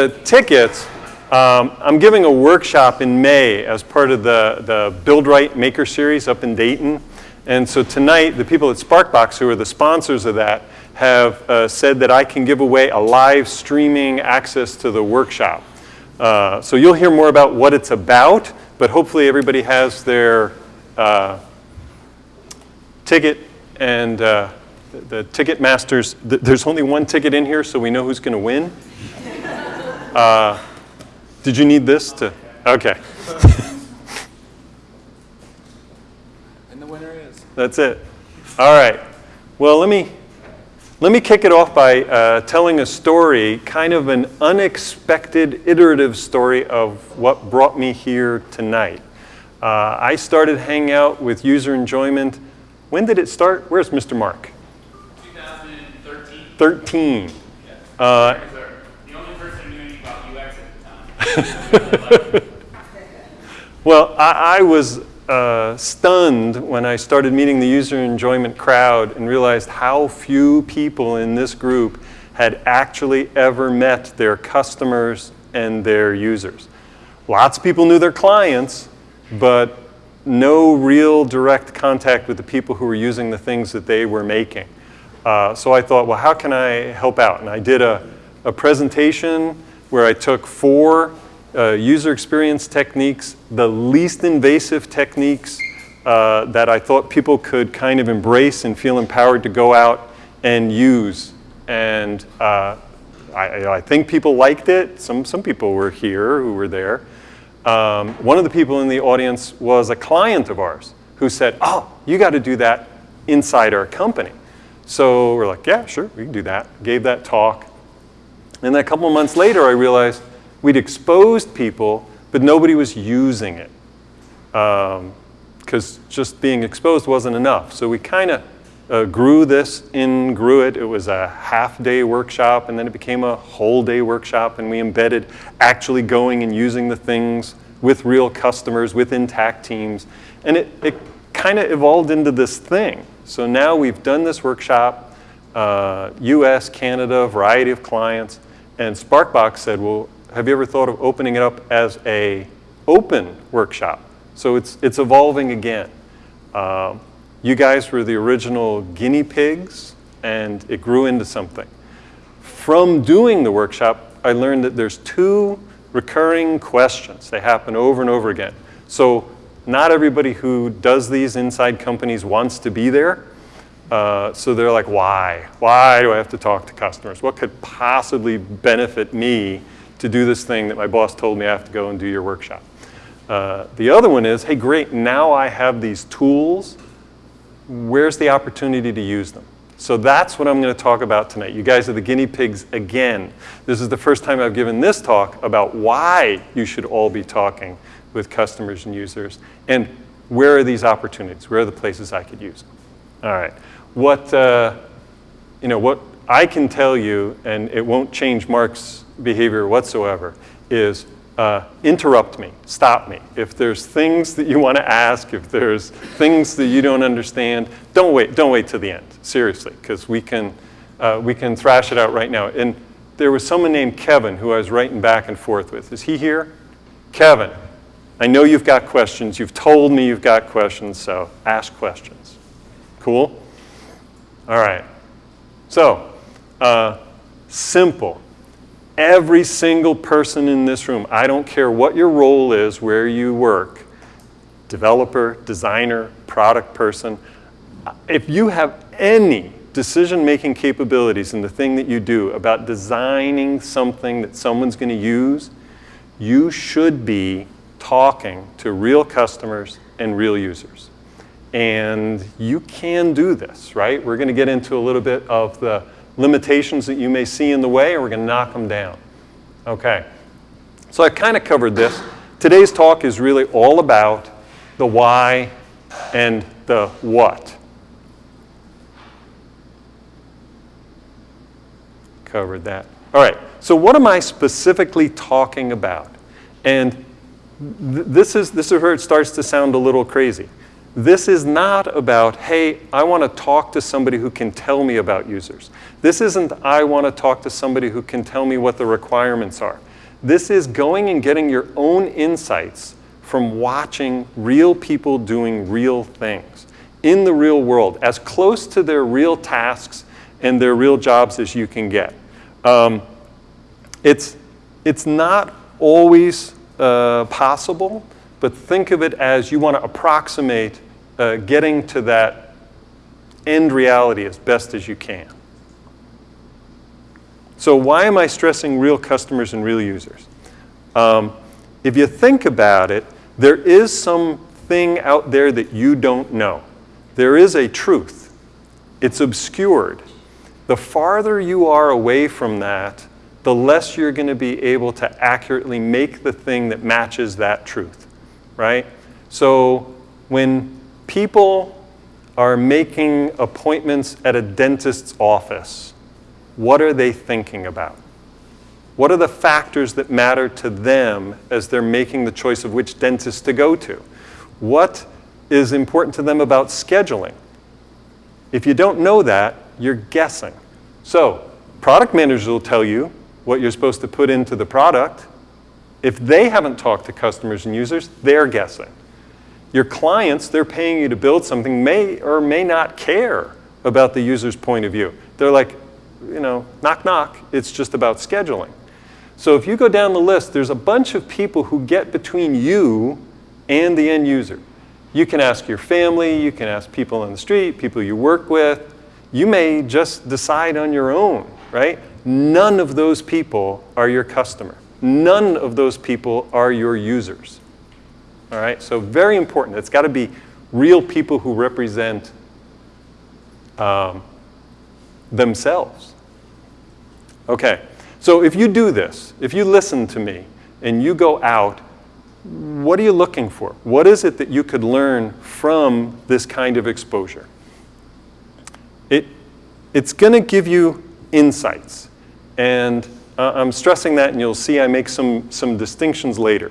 the tickets, um, I'm giving a workshop in May as part of the, the Build Right Maker Series up in Dayton. And so tonight, the people at Sparkbox, who are the sponsors of that, have uh, said that I can give away a live streaming access to the workshop. Uh, so you'll hear more about what it's about, but hopefully everybody has their uh, ticket and uh, the, the, ticket masters. Th there's only one ticket in here, so we know who's going to win. Uh, did you need this to? Okay. and the winner is. That's it. All right. Well, let me let me kick it off by uh, telling a story, kind of an unexpected, iterative story of what brought me here tonight. Uh, I started hanging out with user enjoyment. When did it start? Where's Mr. Mark? 2013. 13. Yes. Uh, the only person knew about UX at the time. well, I, I was uh, stunned when I started meeting the user enjoyment crowd and realized how few people in this group had actually ever met their customers and their users. Lots of people knew their clients, but no real direct contact with the people who were using the things that they were making. Uh, so I thought, well, how can I help out? And I did a, a presentation where I took four uh, user experience techniques, the least invasive techniques uh, that I thought people could kind of embrace and feel empowered to go out and use. And uh, I, I, think people liked it. Some, some people were here who were there. Um, one of the people in the audience was a client of ours who said, oh, you got to do that inside our company. So we're like, yeah, sure, we can do that. Gave that talk. And then a couple months later, I realized We'd exposed people, but nobody was using it because um, just being exposed wasn't enough. So we kind of uh, grew this in grew it. It was a half day workshop and then it became a whole day workshop and we embedded actually going and using the things with real customers, with intact teams. And it, it kind of evolved into this thing. So now we've done this workshop, uh, US, Canada, variety of clients, and Sparkbox said, well, have you ever thought of opening it up as a open workshop? So it's, it's evolving again. Um, you guys were the original guinea pigs, and it grew into something. From doing the workshop, I learned that there's two recurring questions. They happen over and over again. So not everybody who does these inside companies wants to be there. Uh, so they're like, why? Why do I have to talk to customers? What could possibly benefit me to do this thing that my boss told me I have to go and do your workshop. Uh, the other one is, hey, great, now I have these tools. Where's the opportunity to use them? So that's what I'm going to talk about tonight. You guys are the guinea pigs again. This is the first time I've given this talk about why you should all be talking with customers and users and where are these opportunities? Where are the places I could use them? All right. What, uh, you know, what I can tell you, and it won't change Mark's behavior whatsoever is uh, interrupt me, stop me. If there's things that you want to ask, if there's things that you don't understand, don't wait, don't wait to the end, seriously, because we can, uh, we can thrash it out right now. And there was someone named Kevin who I was writing back and forth with. Is he here? Kevin, I know you've got questions. You've told me you've got questions, so ask questions. Cool? All right. So, uh, simple every single person in this room, I don't care what your role is, where you work, developer, designer, product person, if you have any decision-making capabilities in the thing that you do about designing something that someone's going to use, you should be talking to real customers and real users. And you can do this, right? We're going to get into a little bit of the limitations that you may see in the way, and we're going to knock them down. Okay. So I kind of covered this. Today's talk is really all about the why and the what. Covered that. All right. So what am I specifically talking about? And th this is, this is where it starts to sound a little crazy. This is not about, hey, I want to talk to somebody who can tell me about users. This isn't, I want to talk to somebody who can tell me what the requirements are. This is going and getting your own insights from watching real people doing real things in the real world, as close to their real tasks and their real jobs as you can get. Um, it's, it's not always uh, possible, but think of it as you want to approximate uh, getting to that end reality as best as you can. So why am I stressing real customers and real users? Um, if you think about it, there is something out there that you don't know. There is a truth. It's obscured. The farther you are away from that, the less you're going to be able to accurately make the thing that matches that truth, right? So when people are making appointments at a dentist's office, what are they thinking about? What are the factors that matter to them as they're making the choice of which dentist to go to? What is important to them about scheduling? If you don't know that, you're guessing. So, product managers will tell you what you're supposed to put into the product. If they haven't talked to customers and users, they're guessing. Your clients, they're paying you to build something, may or may not care about the user's point of view. They're like, you know, knock, knock, it's just about scheduling. So if you go down the list, there's a bunch of people who get between you and the end user. You can ask your family, you can ask people on the street, people you work with. You may just decide on your own, right? None of those people are your customer. None of those people are your users. All right, so very important. It's got to be real people who represent um, themselves. Okay, so if you do this, if you listen to me and you go out, what are you looking for? What is it that you could learn from this kind of exposure? It, it's going to give you insights. And uh, I'm stressing that, and you'll see I make some, some distinctions later.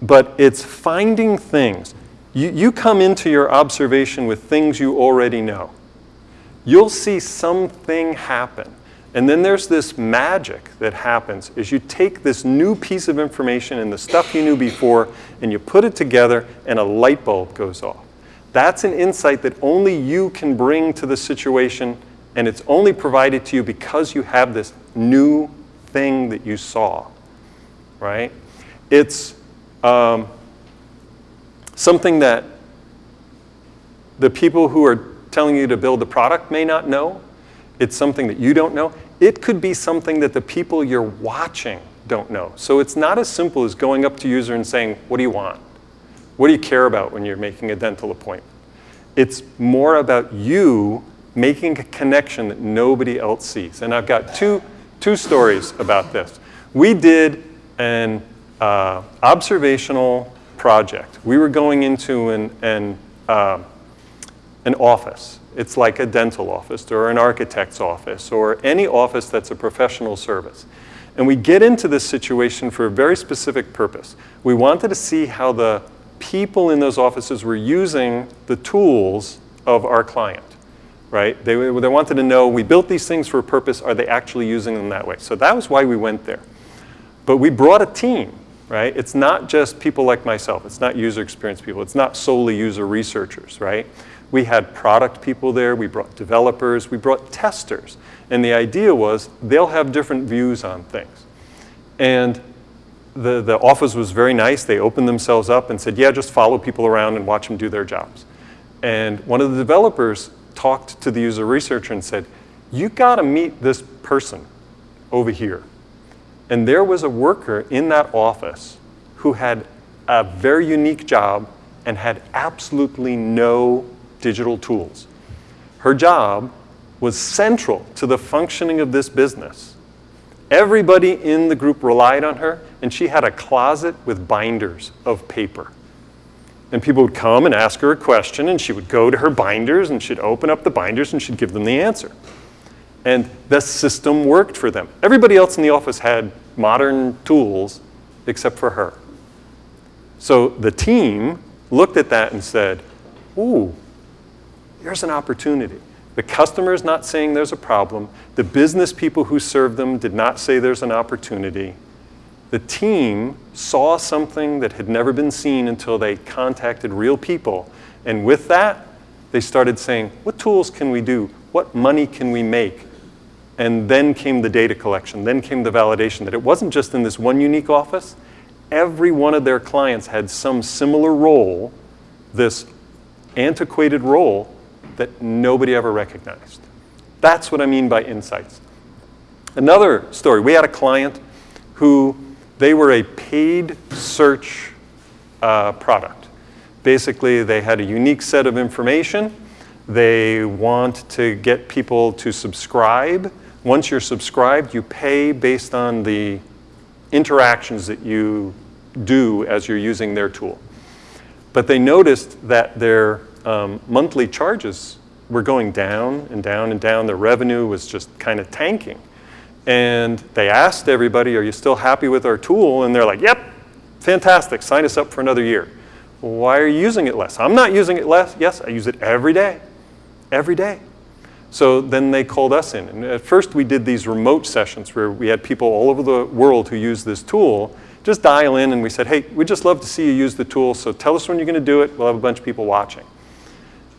But it's finding things. You, you come into your observation with things you already know. You'll see something happen. And then there's this magic that happens is you take this new piece of information and the stuff you knew before and you put it together and a light bulb goes off. That's an insight that only you can bring to the situation and it's only provided to you because you have this new thing that you saw, right? It's um, something that the people who are telling you to build the product may not know. It's something that you don't know. It could be something that the people you're watching don't know. So it's not as simple as going up to user and saying, what do you want? What do you care about when you're making a dental appointment? It's more about you making a connection that nobody else sees. And I've got two, two stories about this. We did an uh, observational project. We were going into an, an, uh, an office. It's like a dental office or an architect's office or any office that's a professional service. And we get into this situation for a very specific purpose. We wanted to see how the people in those offices were using the tools of our client, right? They, they wanted to know, we built these things for a purpose, are they actually using them that way? So that was why we went there. But we brought a team right? It's not just people like myself. It's not user experience people. It's not solely user researchers, right? We had product people there. We brought developers. We brought testers. And the idea was they'll have different views on things. And the, the office was very nice. They opened themselves up and said, yeah, just follow people around and watch them do their jobs. And one of the developers talked to the user researcher and said, you got to meet this person over here. And there was a worker in that office who had a very unique job and had absolutely no digital tools. Her job was central to the functioning of this business. Everybody in the group relied on her, and she had a closet with binders of paper. And people would come and ask her a question, and she would go to her binders, and she'd open up the binders, and she'd give them the answer. And the system worked for them. Everybody else in the office had modern tools except for her. So the team looked at that and said, ooh, there's an opportunity. The customer is not saying there's a problem. The business people who serve them did not say there's an opportunity. The team saw something that had never been seen until they contacted real people. And with that, they started saying, what tools can we do? What money can we make? And then came the data collection, then came the validation that it wasn't just in this one unique office. Every one of their clients had some similar role, this antiquated role that nobody ever recognized. That's what I mean by insights. Another story, we had a client who, they were a paid search uh, product. Basically, they had a unique set of information. They want to get people to subscribe. Once you're subscribed, you pay based on the interactions that you do as you're using their tool. But they noticed that their um, monthly charges were going down and down and down. Their revenue was just kind of tanking. And they asked everybody, are you still happy with our tool? And they're like, yep, fantastic, sign us up for another year. Why are you using it less? I'm not using it less. Yes, I use it every day, every day. So then they called us in. And at first we did these remote sessions where we had people all over the world who use this tool just dial in and we said, hey, we'd just love to see you use the tool, so tell us when you're going to do it. We'll have a bunch of people watching.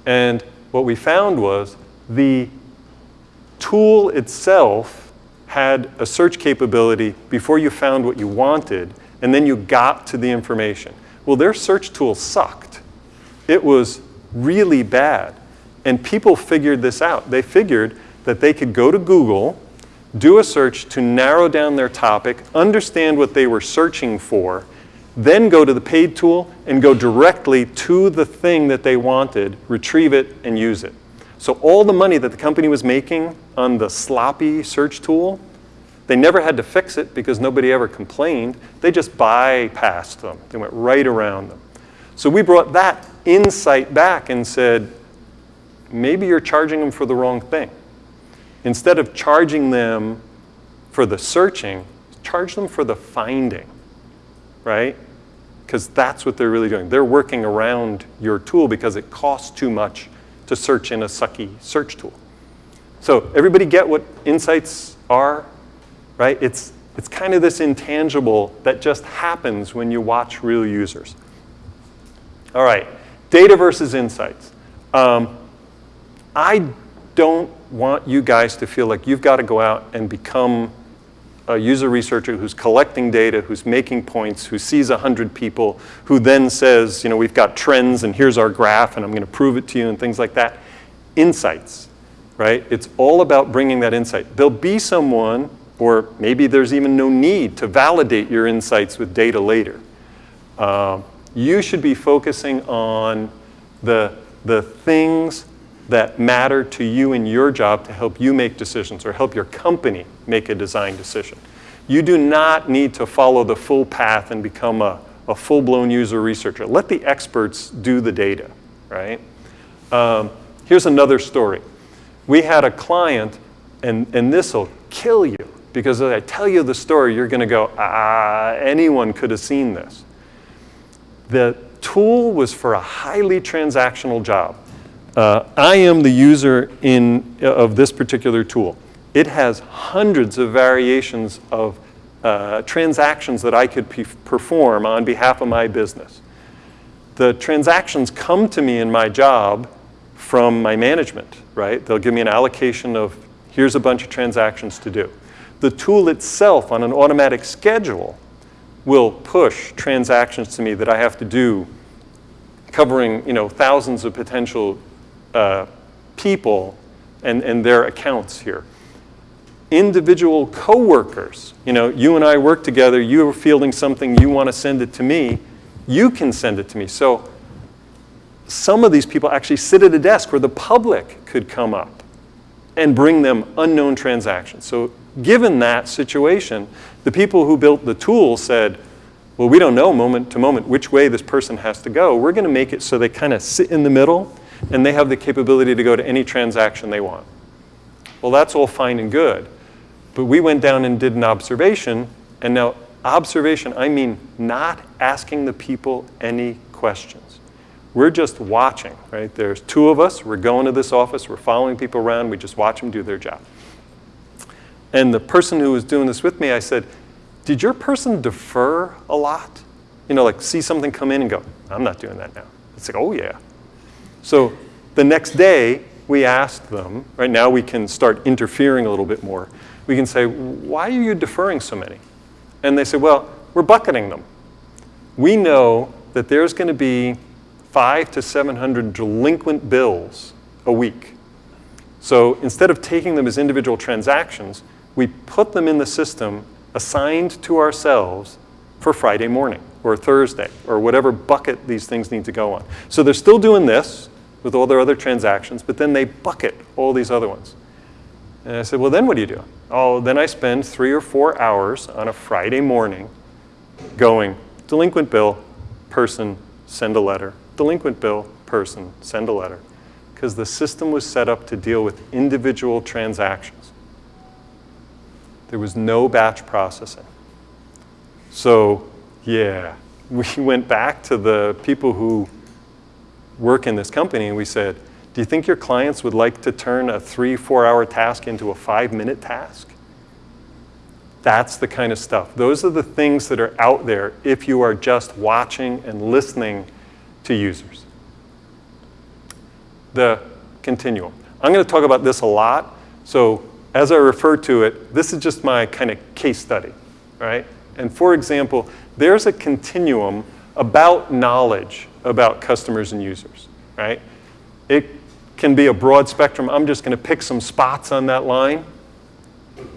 And what we found was the tool itself had a search capability before you found what you wanted, and then you got to the information. Well, their search tool sucked. It was really bad. And people figured this out. They figured that they could go to Google, do a search to narrow down their topic, understand what they were searching for, then go to the paid tool and go directly to the thing that they wanted, retrieve it, and use it. So all the money that the company was making on the sloppy search tool, they never had to fix it because nobody ever complained. They just bypassed them. They went right around them. So we brought that insight back and said, maybe you're charging them for the wrong thing. Instead of charging them for the searching, charge them for the finding, right? Because that's what they're really doing. They're working around your tool because it costs too much to search in a sucky search tool. So everybody get what insights are, right? It's, it's kind of this intangible that just happens when you watch real users. All right, data versus insights. Um, I don't want you guys to feel like you've got to go out and become a user researcher who's collecting data, who's making points, who sees 100 people, who then says, you know, we've got trends and here's our graph and I'm going to prove it to you and things like that. Insights, right? It's all about bringing that insight. There'll be someone, or maybe there's even no need to validate your insights with data later. Uh, you should be focusing on the, the things that matter to you in your job to help you make decisions or help your company make a design decision. You do not need to follow the full path and become a, a full-blown user researcher. Let the experts do the data, right? Um, here's another story. We had a client, and, and this will kill you, because as I tell you the story, you're going to go, ah, anyone could have seen this. The tool was for a highly transactional job. Uh, I am the user in, of this particular tool. It has hundreds of variations of uh, transactions that I could perform on behalf of my business. The transactions come to me in my job from my management, right? They'll give me an allocation of, here's a bunch of transactions to do. The tool itself on an automatic schedule will push transactions to me that I have to do covering you know, thousands of potential uh, people and, and their accounts here. Individual coworkers, you know, you and I work together, you are fielding something, you want to send it to me, you can send it to me. So some of these people actually sit at a desk where the public could come up and bring them unknown transactions. So given that situation, the people who built the tool said, well, we don't know moment to moment which way this person has to go. We're going to make it so they kind of sit in the middle and they have the capability to go to any transaction they want. Well, that's all fine and good. But we went down and did an observation, and now observation, I mean not asking the people any questions. We're just watching, right? There's two of us, we're going to this office, we're following people around, we just watch them do their job. And the person who was doing this with me, I said, did your person defer a lot? You know, like see something come in and go, I'm not doing that now. It's like, oh yeah. So the next day, we asked them, right now we can start interfering a little bit more. We can say, why are you deferring so many? And they say, well, we're bucketing them. We know that there's going to be five to 700 delinquent bills a week. So instead of taking them as individual transactions, we put them in the system assigned to ourselves for Friday morning or Thursday or whatever bucket these things need to go on. So they're still doing this with all their other transactions, but then they bucket all these other ones. And I said, well, then what do you do? Oh, then I spend three or four hours on a Friday morning going, delinquent bill, person, send a letter. Delinquent bill, person, send a letter. Because the system was set up to deal with individual transactions. There was no batch processing. So, yeah, we went back to the people who work in this company and we said, do you think your clients would like to turn a three, four hour task into a five minute task? That's the kind of stuff. Those are the things that are out there if you are just watching and listening to users. The continuum. I'm going to talk about this a lot. So as I refer to it, this is just my kind of case study, right? And for example, there's a continuum about knowledge about customers and users, right? It can be a broad spectrum. I'm just going to pick some spots on that line.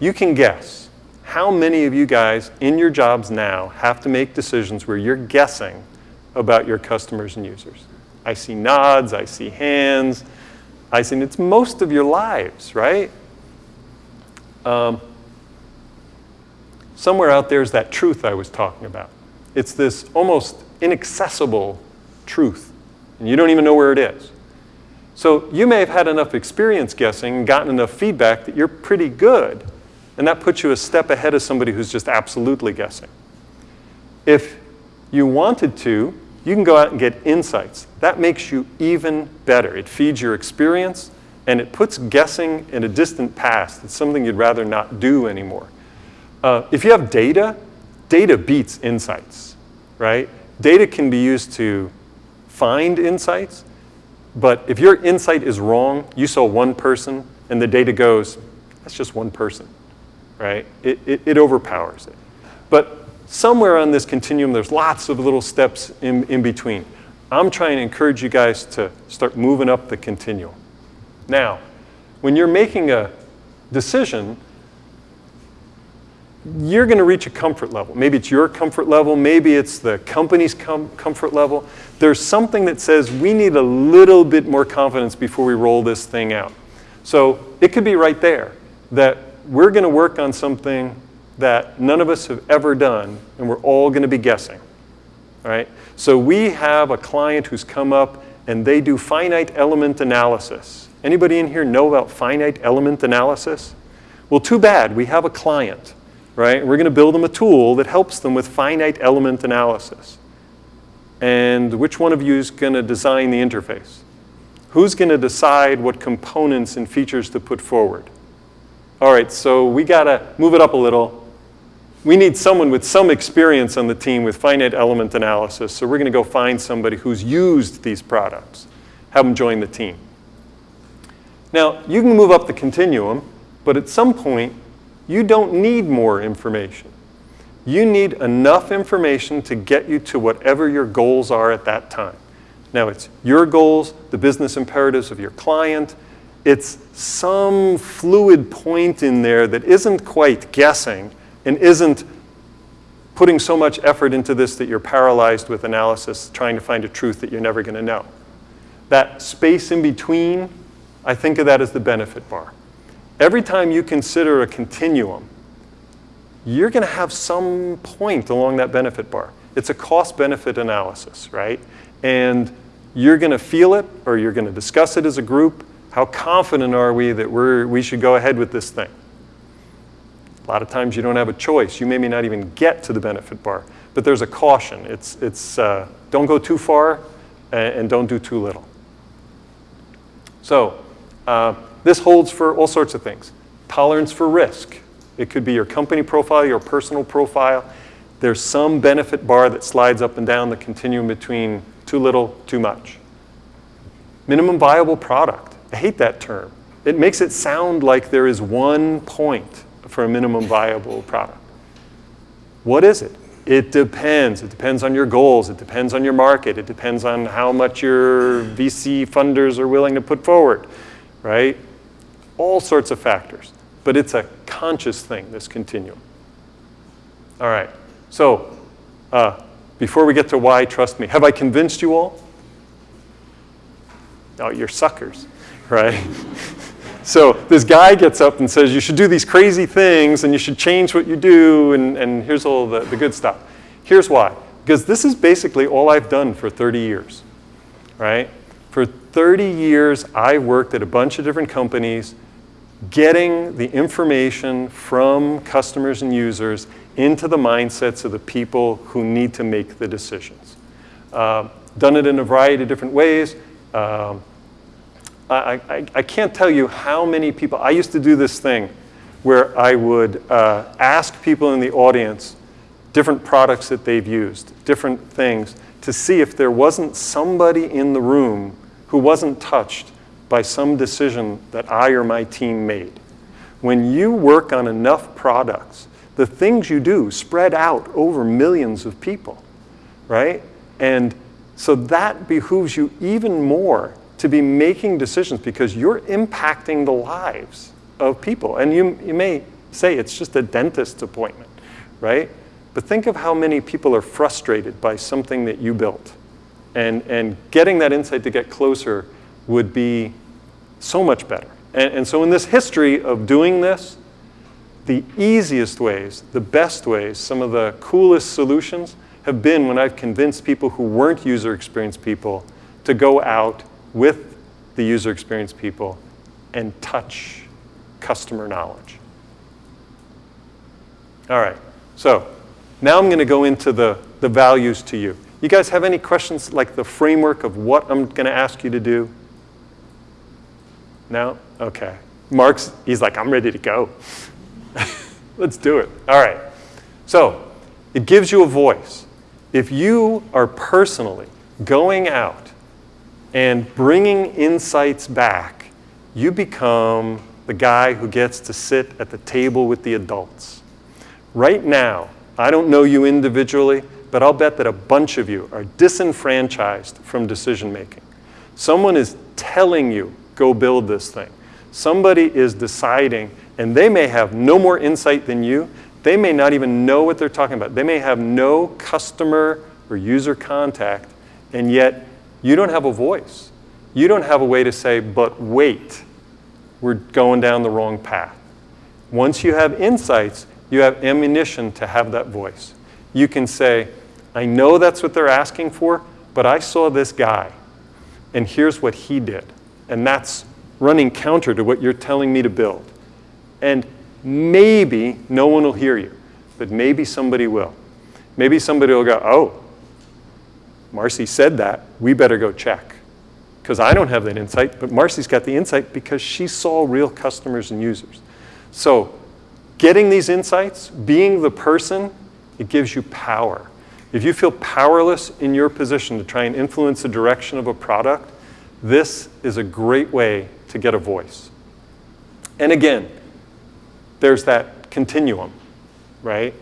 You can guess how many of you guys in your jobs now have to make decisions where you're guessing about your customers and users. I see nods, I see hands, I see it's most of your lives, right? Um, somewhere out there is that truth I was talking about. It's this almost inaccessible truth, and you don't even know where it is. So you may have had enough experience guessing and gotten enough feedback that you're pretty good, and that puts you a step ahead of somebody who's just absolutely guessing. If you wanted to, you can go out and get insights. That makes you even better. It feeds your experience, and it puts guessing in a distant past. It's something you'd rather not do anymore. Uh, if you have data, data beats insights, right? Data can be used to find insights, but if your insight is wrong, you saw one person, and the data goes, that's just one person, right? It, it, it overpowers it. But somewhere on this continuum, there's lots of little steps in, in between. I'm trying to encourage you guys to start moving up the continuum. Now, when you're making a decision, you're going to reach a comfort level. Maybe it's your comfort level, maybe it's the company's com comfort level. There's something that says we need a little bit more confidence before we roll this thing out. So it could be right there that we're going to work on something that none of us have ever done, and we're all going to be guessing. All right? So we have a client who's come up and they do finite element analysis. Anybody in here know about finite element analysis? Well, too bad. We have a client, right? We're going to build them a tool that helps them with finite element analysis. And which one of you is going to design the interface? Who's going to decide what components and features to put forward? All right, so we got to move it up a little we need someone with some experience on the team with finite element analysis. So we're going to go find somebody who's used these products, have them join the team. Now, you can move up the continuum, but at some point, you don't need more information. You need enough information to get you to whatever your goals are at that time. Now, it's your goals, the business imperatives of your client. It's some fluid point in there that isn't quite guessing, and isn't putting so much effort into this that you're paralyzed with analysis trying to find a truth that you're never going to know. That space in between, I think of that as the benefit bar. Every time you consider a continuum, you're going to have some point along that benefit bar. It's a cost-benefit analysis, right? And you're going to feel it or you're going to discuss it as a group. How confident are we that we're, we should go ahead with this thing? A lot of times you don't have a choice. You may not even get to the benefit bar. But there's a caution. It's, it's uh, don't go too far and, and, don't do too little. So uh, this holds for all sorts of things. Tolerance for risk. It could be your company profile, your personal profile. There's some benefit bar that slides up and down the continuum between too little, too much. Minimum viable product. I hate that term. It makes it sound like there is one point for a minimum viable product. What is it? It depends. It depends on your goals. It depends on your market. It depends on how much your VC funders are willing to put forward, right? All sorts of factors. But it's a conscious thing, this continuum. All right. So, uh, before we get to why, trust me, have I convinced you all? Oh, you're suckers, right? so this guy gets up and says, you should do these crazy things and you should change what you do, and, and here's all the, the good stuff. Here's why. Because this is basically all I've done for 30 years, right? For 30 years, I worked at a bunch of different companies getting the information from customers and users into the mindsets of the people who need to make the decisions. Uh, done it in a variety of different ways. Um, I, I, I, can't tell you how many people, I used to do this thing where I would uh, ask people in the audience different products that they've used, different things, to see if there wasn't somebody in the room who wasn't touched by some decision that I or my team made. When you work on enough products, the things you do spread out over millions of people, right? And so that behooves you even more to be making decisions because you're impacting the lives of people. And you, you may say it's just a dentist's appointment, right? But think of how many people are frustrated by something that you built. And, and getting that insight to get closer would be so much better. And, and so in this history of doing this, the easiest ways, the best ways, some of the coolest solutions have been when I've convinced people who weren't user experience people to go out with the user experience people and touch customer knowledge. All right, so now I'm going to go into the, the values to you. You guys have any questions like the framework of what I'm going to ask you to do? No? Okay. Mark's, he's like, I'm ready to go. Let's do it. All right. So it gives you a voice. If you are personally going out and bringing insights back, you become the guy who gets to sit at the table with the adults. Right now, I don't know you individually, but I'll bet that a bunch of you are disenfranchised from decision making. Someone is telling you, go build this thing. Somebody is deciding, and they may have no more insight than you. They may not even know what they're talking about. They may have no customer or user contact, and yet you don't have a voice. You don't have a way to say, but wait, we're going down the wrong path. Once you have insights, you have ammunition to have that voice. You can say, I know that's what they're asking for, but I saw this guy, and here's what he did. And that's running counter to what you're telling me to build. And maybe no one will hear you, but maybe somebody will. Maybe somebody will go, oh, Marcy said that, we better go check. Because I don't have that insight, but Marcy's got the insight because she saw real customers and users. So Getting these insights, being the person, it gives you power. If you feel powerless in your position to try and influence the direction of a product, this is a great way to get a voice. And again, there's that continuum, right?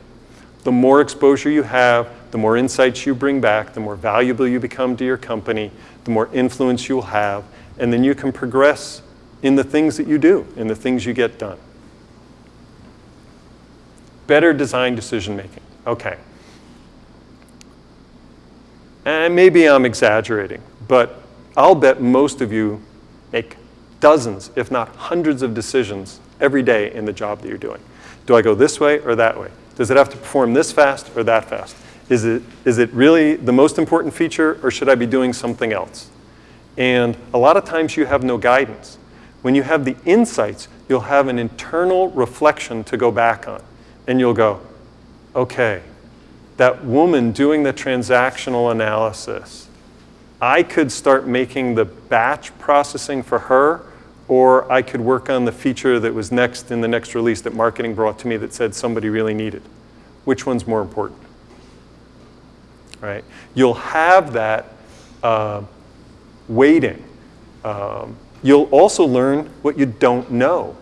The more exposure you have, the more insights you bring back, the more valuable you become to your company, the more influence you'll have, and then you can progress in the things that you do, in the things you get done better design decision making. Okay. And maybe I'm exaggerating, but I'll bet most of you make dozens, if not hundreds of decisions every day in the job that you're doing. Do I go this way or that way? Does it have to perform this fast or that fast? Is it, is it really the most important feature or should I be doing something else? And a lot of times you have no guidance. When you have the insights, you'll have an internal reflection to go back on and you'll go, okay, that woman doing the transactional analysis, I could start making the batch processing for her, or I could work on the feature that was next in the next release that marketing brought to me that said somebody really needed. Which one's more important? Right? You'll have that uh, weighting. Um, you'll also learn what you don't know,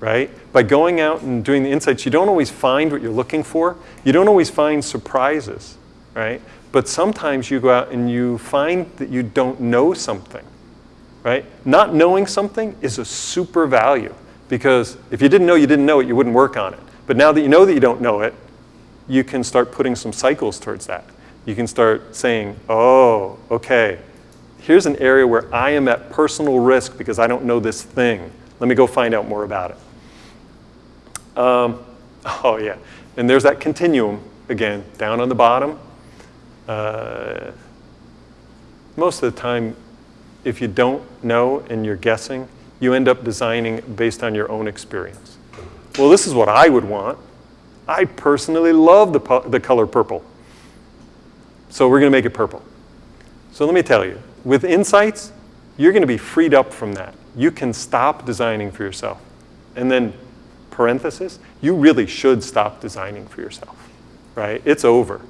right? By going out and doing the insights, you don't always find what you're looking for. You don't always find surprises, right? But sometimes you go out and you find that you don't know something, right? Not knowing something is a super value because if you didn't know you didn't know it, you wouldn't work on it. But now that you know that you don't know it, you can start putting some cycles towards that. You can start saying, oh, okay, here's an area where I am at personal risk because I don't know this thing. Let me go find out more about it. Um, oh, yeah. And there's that continuum again, down on the bottom. Uh, most of the time, if you don't know and you're guessing, you end up designing based on your own experience. Well, this is what I would want. I personally love the, the color purple. So we're going to make it purple. So let me tell you, with insights, you're going to be freed up from that. You can stop designing for yourself. And then, parenthesis, you really should stop designing for yourself, right? It's over,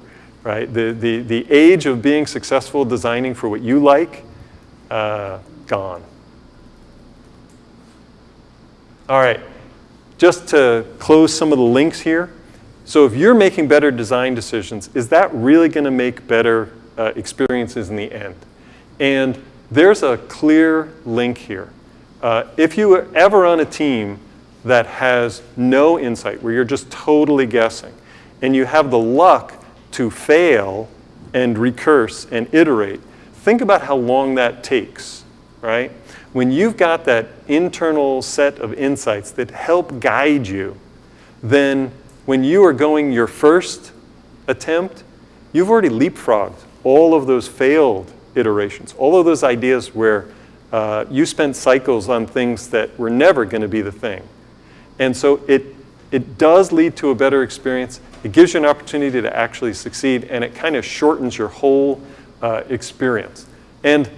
right? The, the, the age of being successful designing for what you like, uh, gone. All right, just to close some of the links here. So if you're making better design decisions, is that really going to make better uh, experiences in the end? And there's a clear link here. Uh, if you were ever on a team that has no insight, where you're just totally guessing, and you have the luck to fail and recurse and iterate, think about how long that takes, right? When you've got that internal set of insights that help guide you, then when you are going your first attempt, you've already leapfrogged all of those failed iterations, all of those ideas where uh, you spent cycles on things that were never going to be the thing. And so it, it does lead to a better experience. It gives you an opportunity to actually succeed, and it kind of shortens your whole uh, experience. And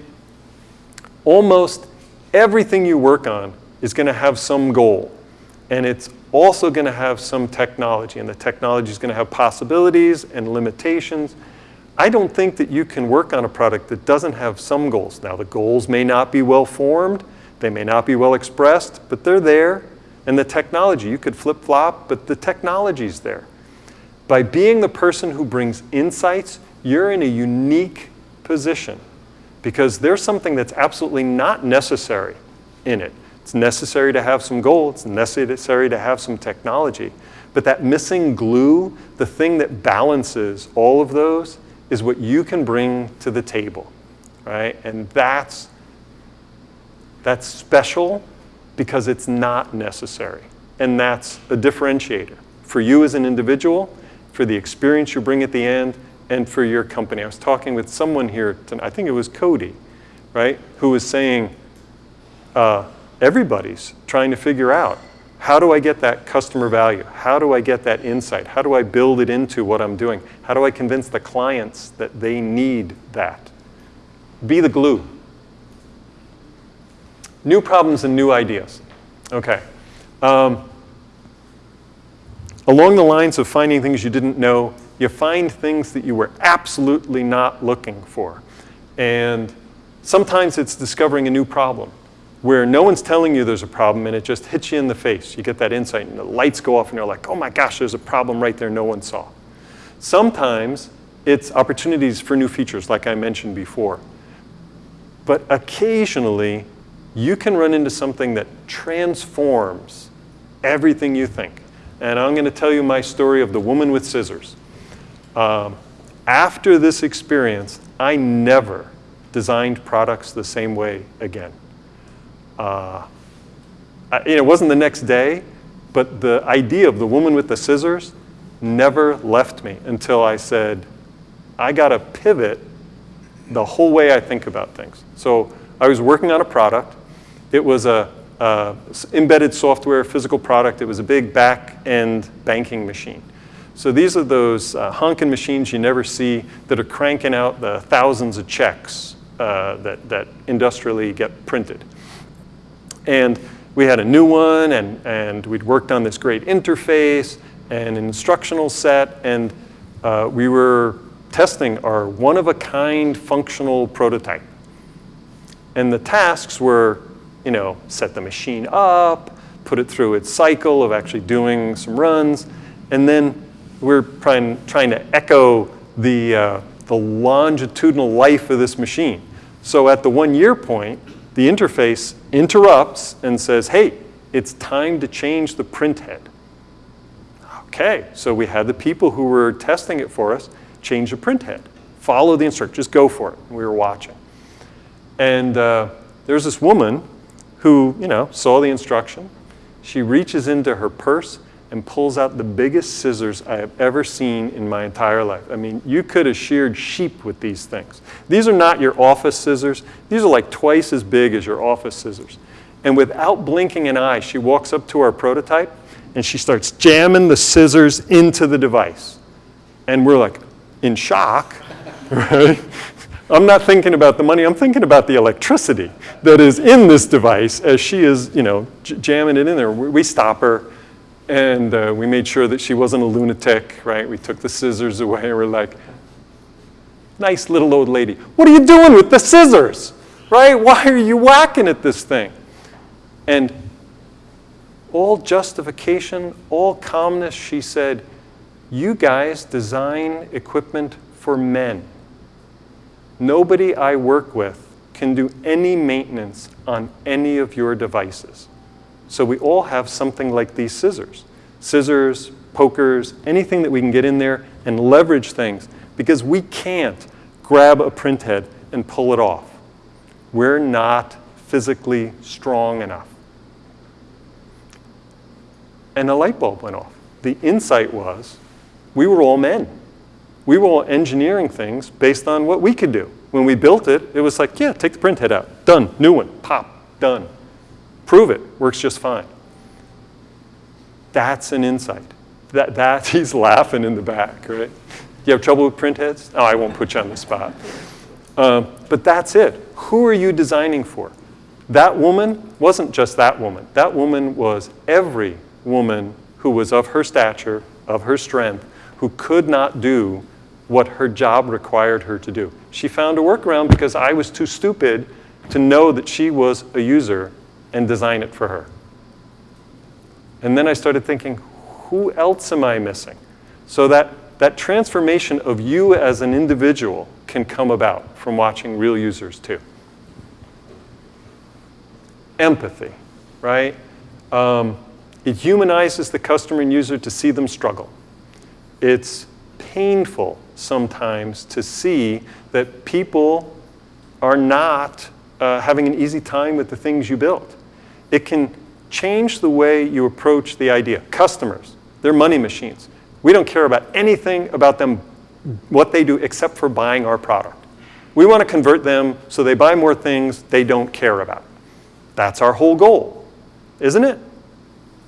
almost everything you work on is going to have some goal. And it's also going to have some technology, and the technology is going to have possibilities and limitations. I don't think that you can work on a product that doesn't have some goals. Now, the goals may not be well formed, they may not be well expressed, but they're there. And the technology, you could flip flop, but the technology's there. By being the person who brings insights, you're in a unique position because there's something that's absolutely not necessary in it. It's necessary to have some goal, it's necessary to have some technology, but that missing glue, the thing that balances all of those, is what you can bring to the table, right? And that's, that's special because it's not necessary. And that's a differentiator for you as an individual, for the experience you bring at the end, and for your company. I was talking with someone here, tonight, I think it was Cody, right, who was saying uh, everybody's trying to figure out how do I get that customer value? How do I get that insight? How do I build it into what I'm doing? How do I convince the clients that they need that? Be the glue. New problems and new ideas. Okay. Um, along the lines of finding things you didn't know, you find things that you were absolutely not looking for. And sometimes it's discovering a new problem where no one's telling you there's a problem and it just hits you in the face. You get that insight and the lights go off and you're like, oh my gosh, there's a problem right there no one saw. Sometimes it's opportunities for new features like I mentioned before. But occasionally you can run into something that transforms everything you think. And I'm going to tell you my story of the woman with scissors. Um, after this experience, I never designed products the same way again. Uh, I, it wasn't the next day, but the idea of the woman with the scissors never left me until I said, I got to pivot the whole way I think about things. So I was working on a product. It was a, a embedded software physical product. It was a big back-end banking machine. So these are those uh, honking machines you never see that are cranking out the thousands of checks uh, that, that industrially get printed. And we had a new one, and, and we'd worked on this great interface and an instructional set, and uh, we were testing our one-of-a-kind functional prototype. And the tasks were, you know, set the machine up, put it through its cycle of actually doing some runs, and then we're trying, trying to echo the, uh, the longitudinal life of this machine. So at the one year point, the interface interrupts and says, hey, it's time to change the print head. Okay, so we had the people who were testing it for us change the print head. Follow the instructions, just go for it. We were watching. And uh, there's this woman who, you know, saw the instruction. She reaches into her purse and pulls out the biggest scissors I have ever seen in my entire life. I mean, you could have sheared sheep with these things. These are not your office scissors. These are like twice as big as your office scissors. And without blinking an eye, she walks up to our prototype and she starts jamming the scissors into the device. And we're like in shock, right? I'm not thinking about the money, I'm thinking about the electricity that is in this device as she is, you know, jamming it in there. We stop her and uh, we made sure that she wasn't a lunatic, right? We took the scissors away and we're like, nice little old lady. What are you doing with the scissors, right? Why are you whacking at this thing? And all justification, all calmness, she said, you guys design equipment for men. Nobody I work with can do any maintenance on any of your devices. So we all have something like these scissors. Scissors, pokers, anything that we can get in there and leverage things because we can't grab a printhead and pull it off. We're not physically strong enough. And a light bulb went off. The insight was we were all men. We were engineering things based on what we could do. When we built it, it was like, yeah, take the print head out. Done. New one. Pop. Done. Prove it, works just fine. That's an insight. That, that, he's laughing in the back, right? You have trouble with printheads? Oh, I won't put you on the spot. Uh, but that's it. Who are you designing for? That woman wasn't just that woman. That woman was every woman who was of her stature, of her strength, who could not do what her job required her to do. She found a workaround because I was too stupid to know that she was a user and design it for her. And then I started thinking, who else am I missing? So that, that transformation of you as an individual can come about from watching real users too. Empathy, right? Um, it humanizes the customer and user to see them struggle. It's painful sometimes to see that people are not uh, having an easy time with the things you build. It can change the way you approach the idea. Customers, they're money machines. We don't care about anything about them, what they do, except for buying our product. We want to convert them so they buy more things they don't care about. That's our whole goal, isn't it?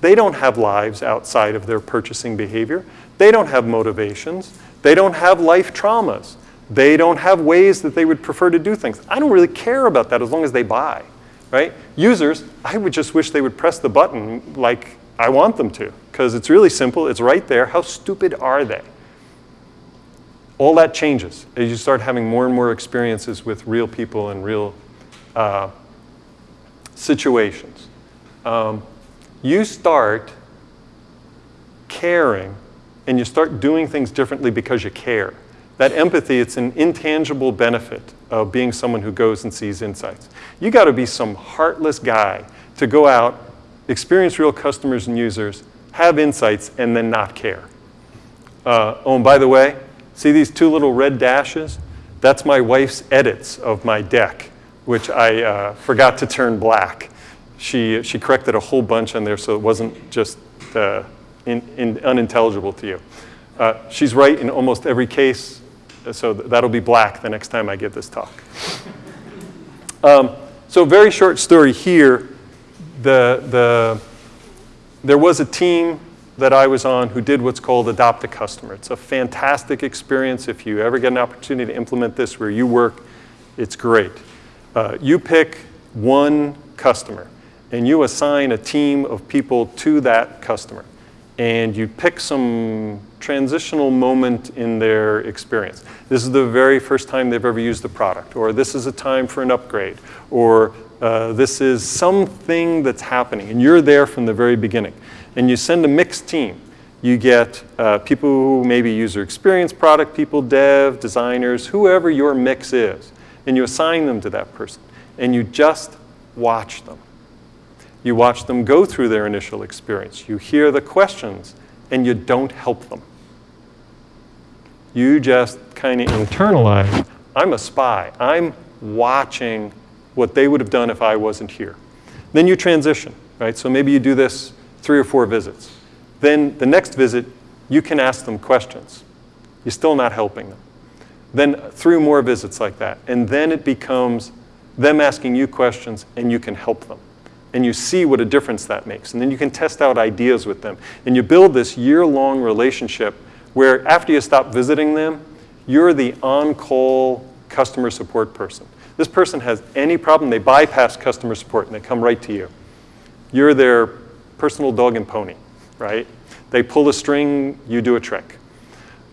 They don't have lives outside of their purchasing behavior. They don't have motivations. They don't have life traumas. They don't have ways that they would prefer to do things. I don't really care about that as long as they buy right? Users, I would just wish they would press the button like I want them to, because it's really simple, it's right there. How stupid are they? All that changes as you start having more and more experiences with real people and real uh, situations. Um, you start caring and you start doing things differently because you care. That empathy, it's an intangible benefit of being someone who goes and sees insights. You got to be some heartless guy to go out, experience real customers and users, have insights, and then not care. Uh, oh, and by the way, see these two little red dashes? That's my wife's edits of my deck, which I uh, forgot to turn black. She, she corrected a whole bunch on there so it wasn't just uh, in, in unintelligible to you. Uh, she's right in almost every case so that'll be black the next time I give this talk. Um, so very short story here. The, the, there was a team that I was on who did what's called Adopt a Customer. It's a fantastic experience. If you ever get an opportunity to implement this where you work, it's great. Uh, you pick one customer and you assign a team of people to that customer. And you pick some transitional moment in their experience. This is the very first time they've ever used the product, or this is a time for an upgrade, or uh, this is something that's happening, and you're there from the very beginning. And you send a mixed team. You get uh, people who maybe user experience product people, dev, designers, whoever your mix is, and you assign them to that person. And you just watch them. You watch them go through their initial experience. You hear the questions, and you don't help them. You just kind of internalize, I'm a spy. I'm watching what they would have done if I wasn't here. Then you transition, right? So maybe you do this three or four visits. Then the next visit, you can ask them questions. You're still not helping them. Then three more visits like that. And then it becomes them asking you questions and you can help them. And you see what a difference that makes. And then you can test out ideas with them. And you build this year-long relationship where after you stop visiting them, you're the on-call customer support person. This person has any problem, they bypass customer support and they come right to you. You're their personal dog and pony, right? They pull a string, you do a trick.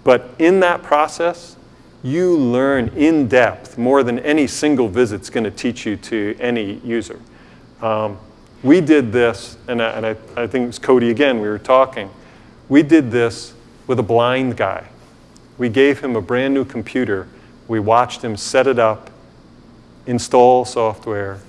But in that process, you learn in depth more than any single visit's going to teach you to any user. Um, we did this, and, I, and I, I think it was Cody again, we were talking. We did this with a blind guy. We gave him a brand new computer. We watched him set it up, install software,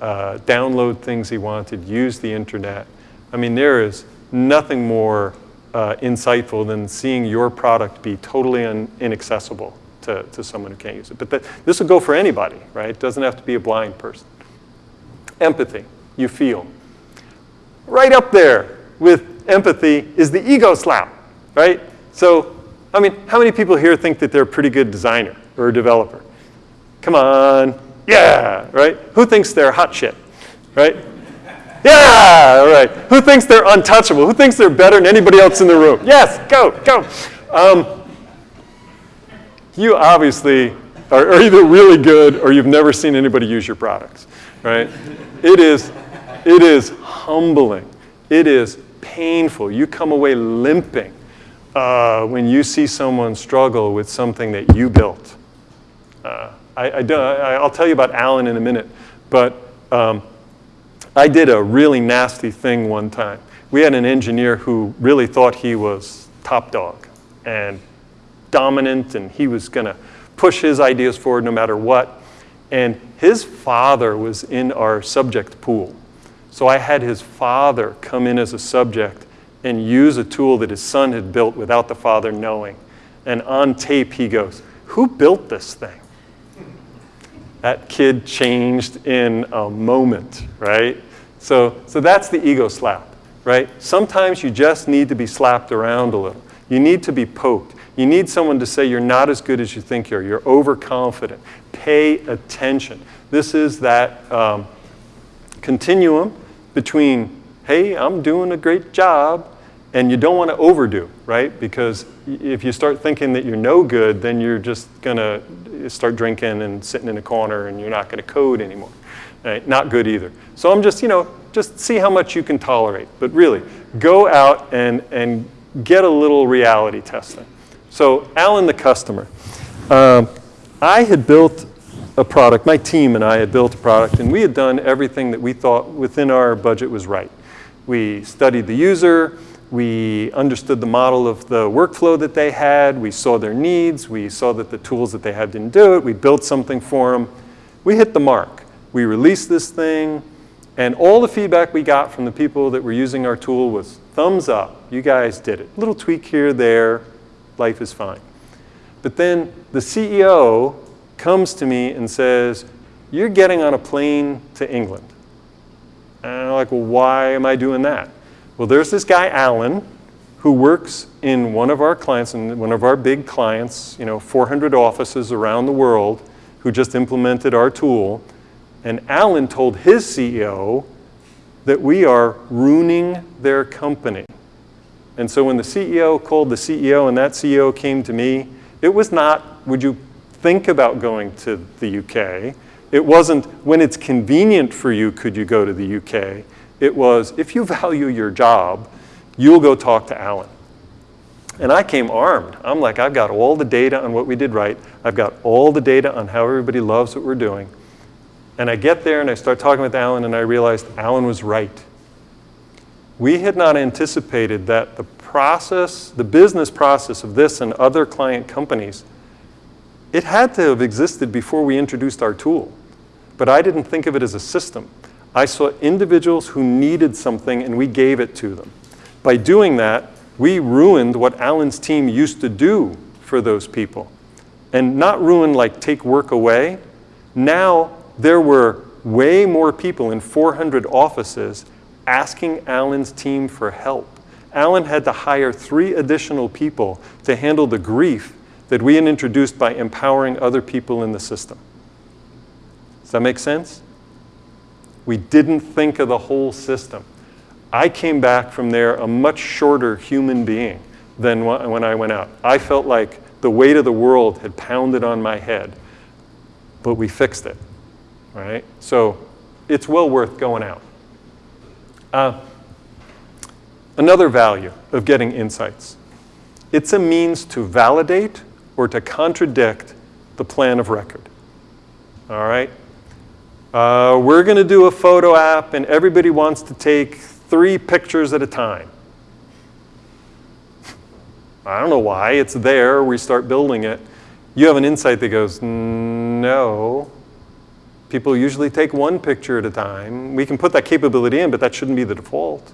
uh, download things he wanted, use the internet. I mean, there is nothing more uh, insightful than seeing your product be totally inaccessible to, to someone who can't use it. But this will go for anybody, right? It doesn't have to be a blind person. Empathy, you feel. Right up there with empathy is the ego slap, right? So, I mean, how many people here think that they're a pretty good designer or a developer? Come on, yeah, right? Who thinks they're hot shit, right? Yeah, all right. Who thinks they're untouchable? Who thinks they're better than anybody else in the room? Yes, go, go. Um, you obviously are, are either really good or you've never seen anybody use your products, right? It is, it is humbling. It is painful. You come away limping uh, when you see someone struggle with something that you built. Uh, I, will tell you about Alan in a minute, but um, I did a really nasty thing one time. We had an engineer who really thought he was top dog and dominant, and he was going to push his ideas forward no matter what. And his father was in our subject pool. So I had his father come in as a subject and use a tool that his son had built without the father knowing. And on tape, he goes, Who built this thing? That kid changed in a moment, right? So, so that's the ego slap, right? Sometimes you just need to be slapped around a little. You need to be poked. You need someone to say you're not as good as you think you are. You're overconfident. Pay attention. This is that um, continuum between, hey, I'm doing a great job, and you don't want to overdo, right? Because if you start thinking that you're no good, then you're just going to start drinking and sitting in a corner and you're not going to code anymore. Right? Not good either. So I'm just, you know, just see how much you can tolerate. But really, go out and, and get a little reality testing. So Alan, the customer. Um, I had built a product, my team and I had built a product, and we had done everything that we thought within our budget was right. We studied the user, we understood the model of the workflow that they had. We saw their needs. We saw that the tools that they had didn't do it. We built something for them. We hit the mark. We released this thing, and all the feedback we got from the people that were using our tool was thumbs up. You guys did it. Little tweak here, there. Life is fine. But then the CEO comes to me and says, You're getting on a plane to England. And I'm like, Well, why am I doing that? Well, there's this guy, Alan, who works in one of our clients, and one of our big clients, you know, 400 offices around the world, who just implemented our tool. And Alan told his CEO that we are ruining their company. And so when the CEO called the CEO and that CEO came to me, it was not, would you think about going to the UK? It wasn't when it's convenient for you, could you go to the UK? It was if you value your job, you'll go talk to Alan. And I came armed. I'm like, I've got all the data on what we did right. I've got all the data on how everybody loves what we're doing. And I get there and I start talking with Alan and I realized Alan was right. We had not anticipated that the process, the business process of this and other client companies, it had to have existed before we introduced our tool. But I didn't think of it as a system. I saw individuals who needed something and we gave it to them. By doing that, we ruined what Alan's team used to do for those people. And not ruin like take work away. Now there were way more people in 400 offices asking Alan's team for help. Alan had to hire three additional people to handle the grief that we had introduced by empowering other people in the system. Does that make sense? We didn't think of the whole system. I came back from there a much shorter human being than when I went out. I felt like the weight of the world had pounded on my head, but we fixed it, right? So it's well worth going out. Uh, another value of getting insights. It's a means to validate or to contradict the plan of record. All right? Uh, we're going to do a photo app and everybody wants to take three pictures at a time. I don't know why, it's there, we start building it. You have an insight that goes, no, people usually take one picture at a time. We can put that capability in, but that shouldn't be the default.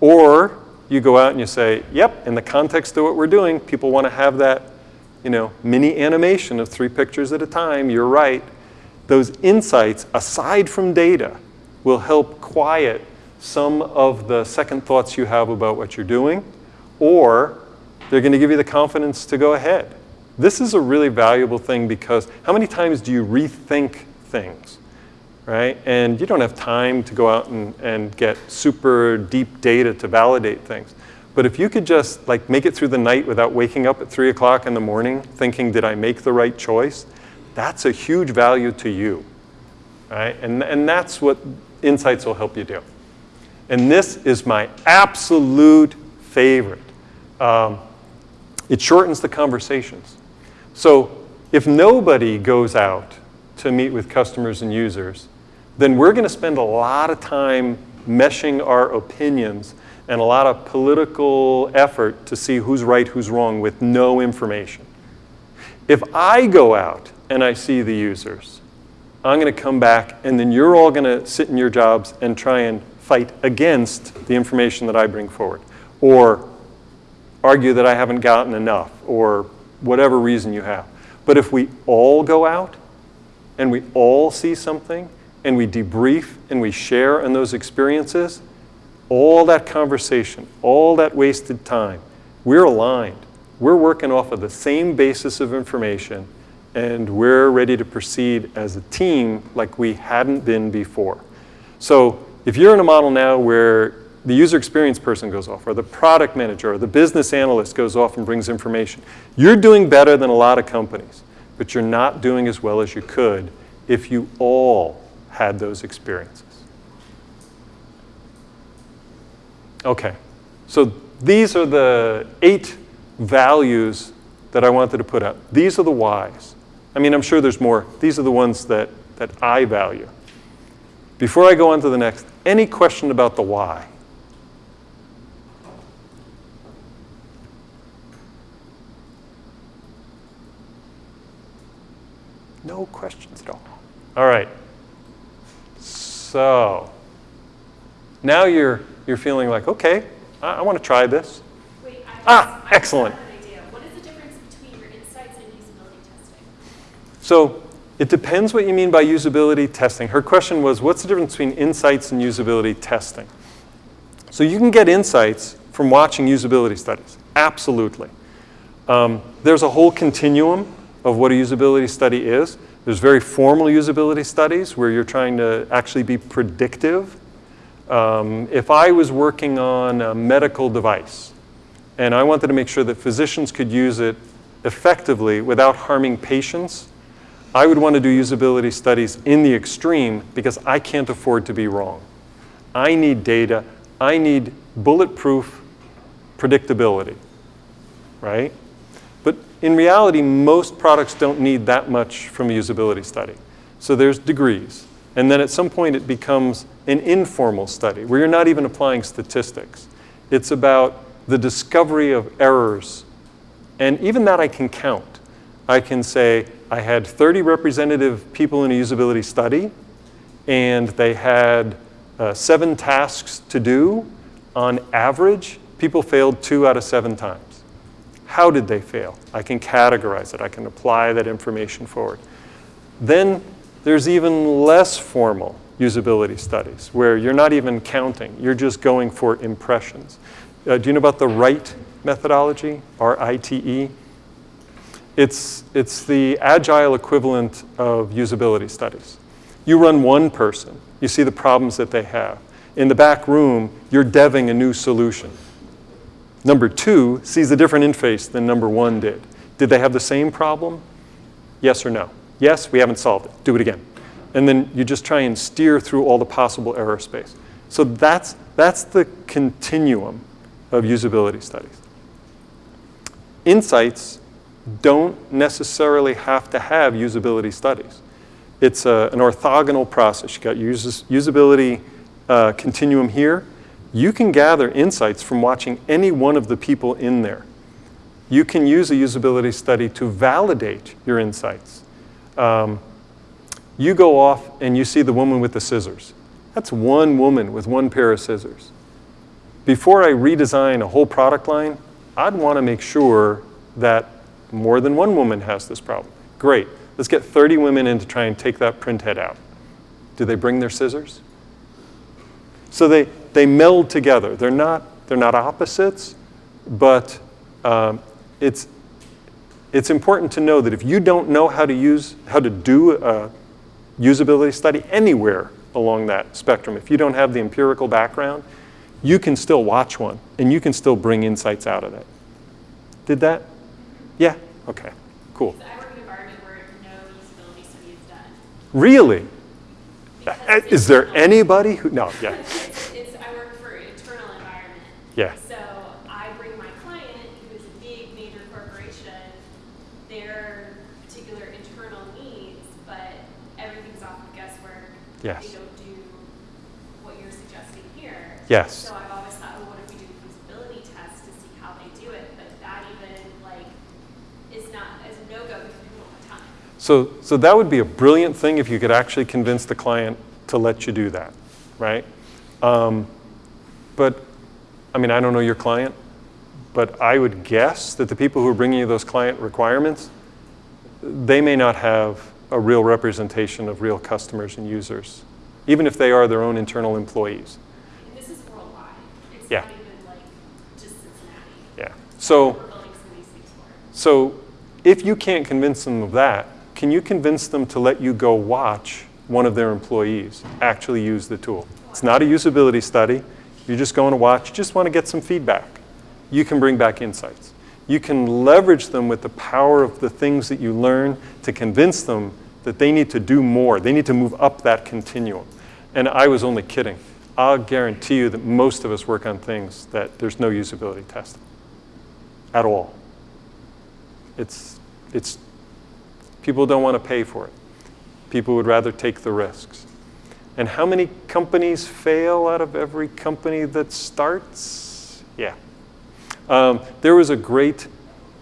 Or you go out and you say, yep, in the context of what we're doing, people want to have that you know, mini animation of three pictures at a time, you're right. Those insights, aside from data, will help quiet some of the second thoughts you have about what you're doing, or they're going to give you the confidence to go ahead. This is a really valuable thing because how many times do you rethink things, right? And you don't have time to go out and, and get super deep data to validate things. But if you could just like make it through the night without waking up at three o'clock in the morning thinking, did I make the right choice? That's a huge value to you, right? And, and that's what insights will help you do. And this is my absolute favorite. Um, it shortens the conversations. So if nobody goes out to meet with customers and users, then we're going to spend a lot of time meshing our opinions and a lot of political effort to see who's right, who's wrong with no information. If I go out and I see the users, I'm going to come back and then you're all going to sit in your jobs and try and fight against the information that I bring forward or argue that I haven't gotten enough or whatever reason you have. But if we all go out and we all see something and we debrief and we share in those experiences, all that conversation, all that wasted time, we're aligned. We're working off of the same basis of information and we're ready to proceed as a team like we hadn't been before. So if you're in a model now where the user experience person goes off, or the product manager, or the business analyst goes off and brings information, you're doing better than a lot of companies, but you're not doing as well as you could if you all had those experiences. Okay, so these are the eight values that I wanted to put up. These are the whys. I mean, I'm sure there's more. These are the ones that, that I value. Before I go on to the next, any question about the why? No questions at all. All right. So now you're, you're feeling like, okay, I, I want to try this. Wait, Ah, excellent. have an idea. What is the difference between your insights and usability testing? So it depends what you mean by usability testing. Her question was, what's the difference between insights and usability testing? So you can get insights from watching usability studies, absolutely. Um, there's a whole continuum of what a usability study is. There's very formal usability studies where you're trying to actually be predictive. Um, if I was working on a medical device and I wanted to make sure that physicians could use it effectively without harming patients, I would want to do usability studies in the extreme because I can't afford to be wrong. I need data. I need bulletproof predictability, right? In reality, most products don't need that much from a usability study. So there's degrees. And then at some point it becomes an informal study where you're not even applying statistics. It's about the discovery of errors. And even that I can count. I can say I had 30 representative people in a usability study and they had uh, seven tasks to do. On average, people failed two out of seven times. How did they fail? I can categorize it. I can apply that information forward. Then there's even less formal usability studies where you're not even counting. You're just going for impressions. Uh, do you know about the RITE methodology, R-I-T-E? It's, it's the agile equivalent of usability studies. You run one person, you see the problems that they have. In the back room, you're deving a new solution. Number two sees a different interface than number one did. Did they have the same problem? Yes or no? Yes, we haven't solved it. Do it again. And then you just try and steer through all the possible error space. So that's, that's the continuum of usability studies. Insights don't necessarily have to have usability studies. It's a, an orthogonal process. You've got your usability uh, continuum here, you can gather insights from watching any one of the people in there. You can use a usability study to validate your insights. Um, you go off and you see the woman with the scissors. That's one woman with one pair of scissors. Before I redesign a whole product line, I'd want to make sure that more than one woman has this problem. Great. Let's get 30 women in to try and take that print head out. Do they bring their scissors? So they, they meld together. They're not, they're not opposites, but um, it's, it's important to know that if you don't know how to use, how to do a usability study anywhere along that spectrum, if you don't have the empirical background, you can still watch one and you can still bring insights out of it. Did that? Yeah? Okay, cool. I work in an environment where no usability study is done. Really? Uh, Is there anybody who, no, yeah, It's, it's, I work for internal environment. yeah, So I bring my client, who is a big, major corporation, their particular internal needs, but everything's off of guesswork. Yes. They don't do what you're suggesting here. yes. So I've always thought, well, what if we do feasibility tests to see how they do it? But that even, like, is not, is a no-go because people don't have time. So, so that would be a brilliant thing if you could actually convince the client to let you do that, right? Um, but, I mean, I don't know your client, but I would guess that the people who are bringing you those client requirements, they may not have a real representation of real customers and users, even if they are their own internal employees. And this is worldwide. It's Yeah. not even like just Cincinnati. Yeah. So, We're building some of these things for. So if you can't convince them of that, can you convince them to let you go watch one of their employees actually use the tool? It's not a usability study. You're just going to watch, just want to get some feedback. You can bring back insights. You can leverage them with the power of the things that you learn to convince them that they need to do more. They need to move up that continuum. And I was only kidding. I'll guarantee you that most of us work on things that there's no usability test at all. It's, it's, people don't want to pay for it. People would rather take the risks. And how many companies fail out of every company that starts? Yeah. Um, there was a great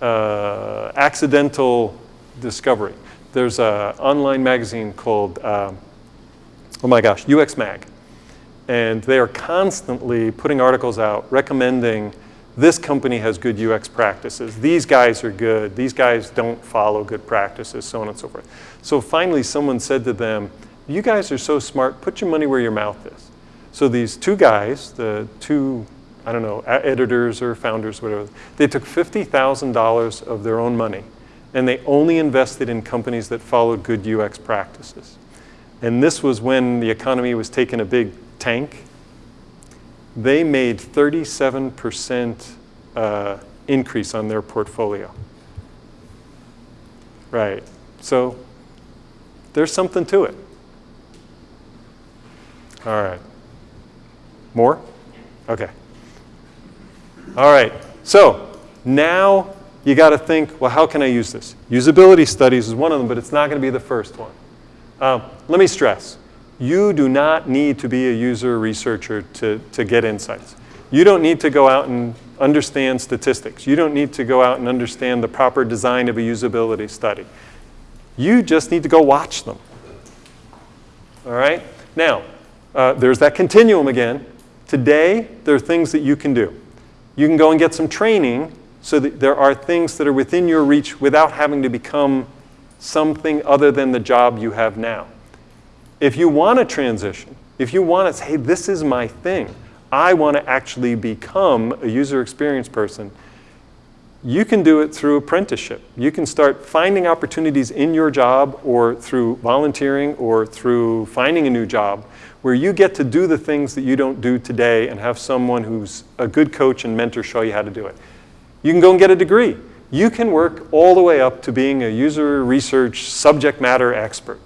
uh, accidental discovery. There's an online magazine called, um, oh my gosh, UX Mag. And they are constantly putting articles out recommending this company has good UX practices. These guys are good. These guys don't follow good practices, so on and so forth. So finally, someone said to them, You guys are so smart, put your money where your mouth is. So these two guys, the two, I don't know, editors or founders, whatever, they took $50,000 of their own money and they only invested in companies that followed good UX practices. And this was when the economy was taking a big tank they made 37% uh, increase on their portfolio. Right. So there's something to it. All right. More? Okay. All right. So now you got to think, well, how can I use this? Usability studies is one of them, but it's not going to be the first one. Um, let me stress, you do not need to be a user researcher to, to get insights. You don't need to go out and understand statistics. You don't need to go out and understand the proper design of a usability study. You just need to go watch them. All right? Now, uh, there's that continuum again. Today, there are things that you can do. You can go and get some training so that there are things that are within your reach without having to become something other than the job you have now. If you want to transition, if you want to say, hey, this is my thing, I want to actually become a user experience person, you can do it through apprenticeship. You can start finding opportunities in your job or through volunteering or through finding a new job where you get to do the things that you don't do today and have someone who's a good coach and mentor show you how to do it. You can go and get a degree. You can work all the way up to being a user research subject matter expert,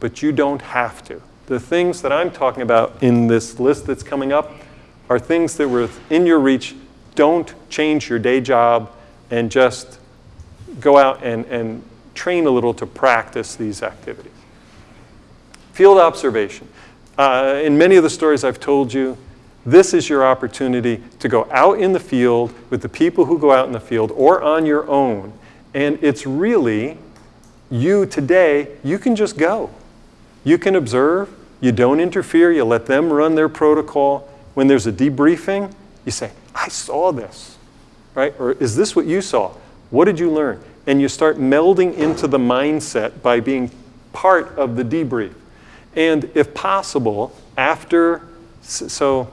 but you don't have to. The things that I'm talking about in this list that's coming up are things that were in your reach. Don't change your day job and just go out and, and train a little to practice these activities. Field observation. Uh, in many of the stories I've told you, this is your opportunity to go out in the field with the people who go out in the field or on your own. And it's really you today, you can just go. You can observe, you don't interfere, you let them run their protocol. When there's a debriefing, you say, I saw this, right? Or is this what you saw? What did you learn? And you start melding into the mindset by being part of the debrief. And if possible, after, so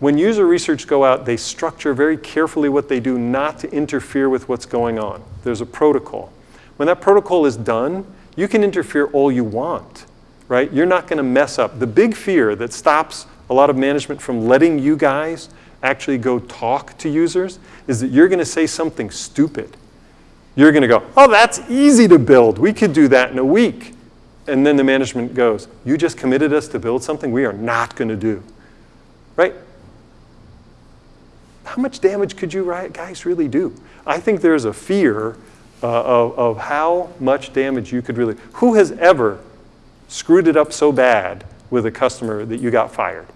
when user research go out, they structure very carefully what they do not to interfere with what's going on. There's a protocol. When that protocol is done, you can interfere all you want, right? You're not going to mess up. The big fear that stops a lot of management from letting you guys actually go talk to users is that you're going to say something stupid. You're going to go, oh, that's easy to build. We could do that in a week. And then the management goes, you just committed us to build something we are not going to do, right? how much damage could you guys really do? I think there's a fear uh, of, of how much damage you could really, who has ever screwed it up so bad with a customer that you got fired?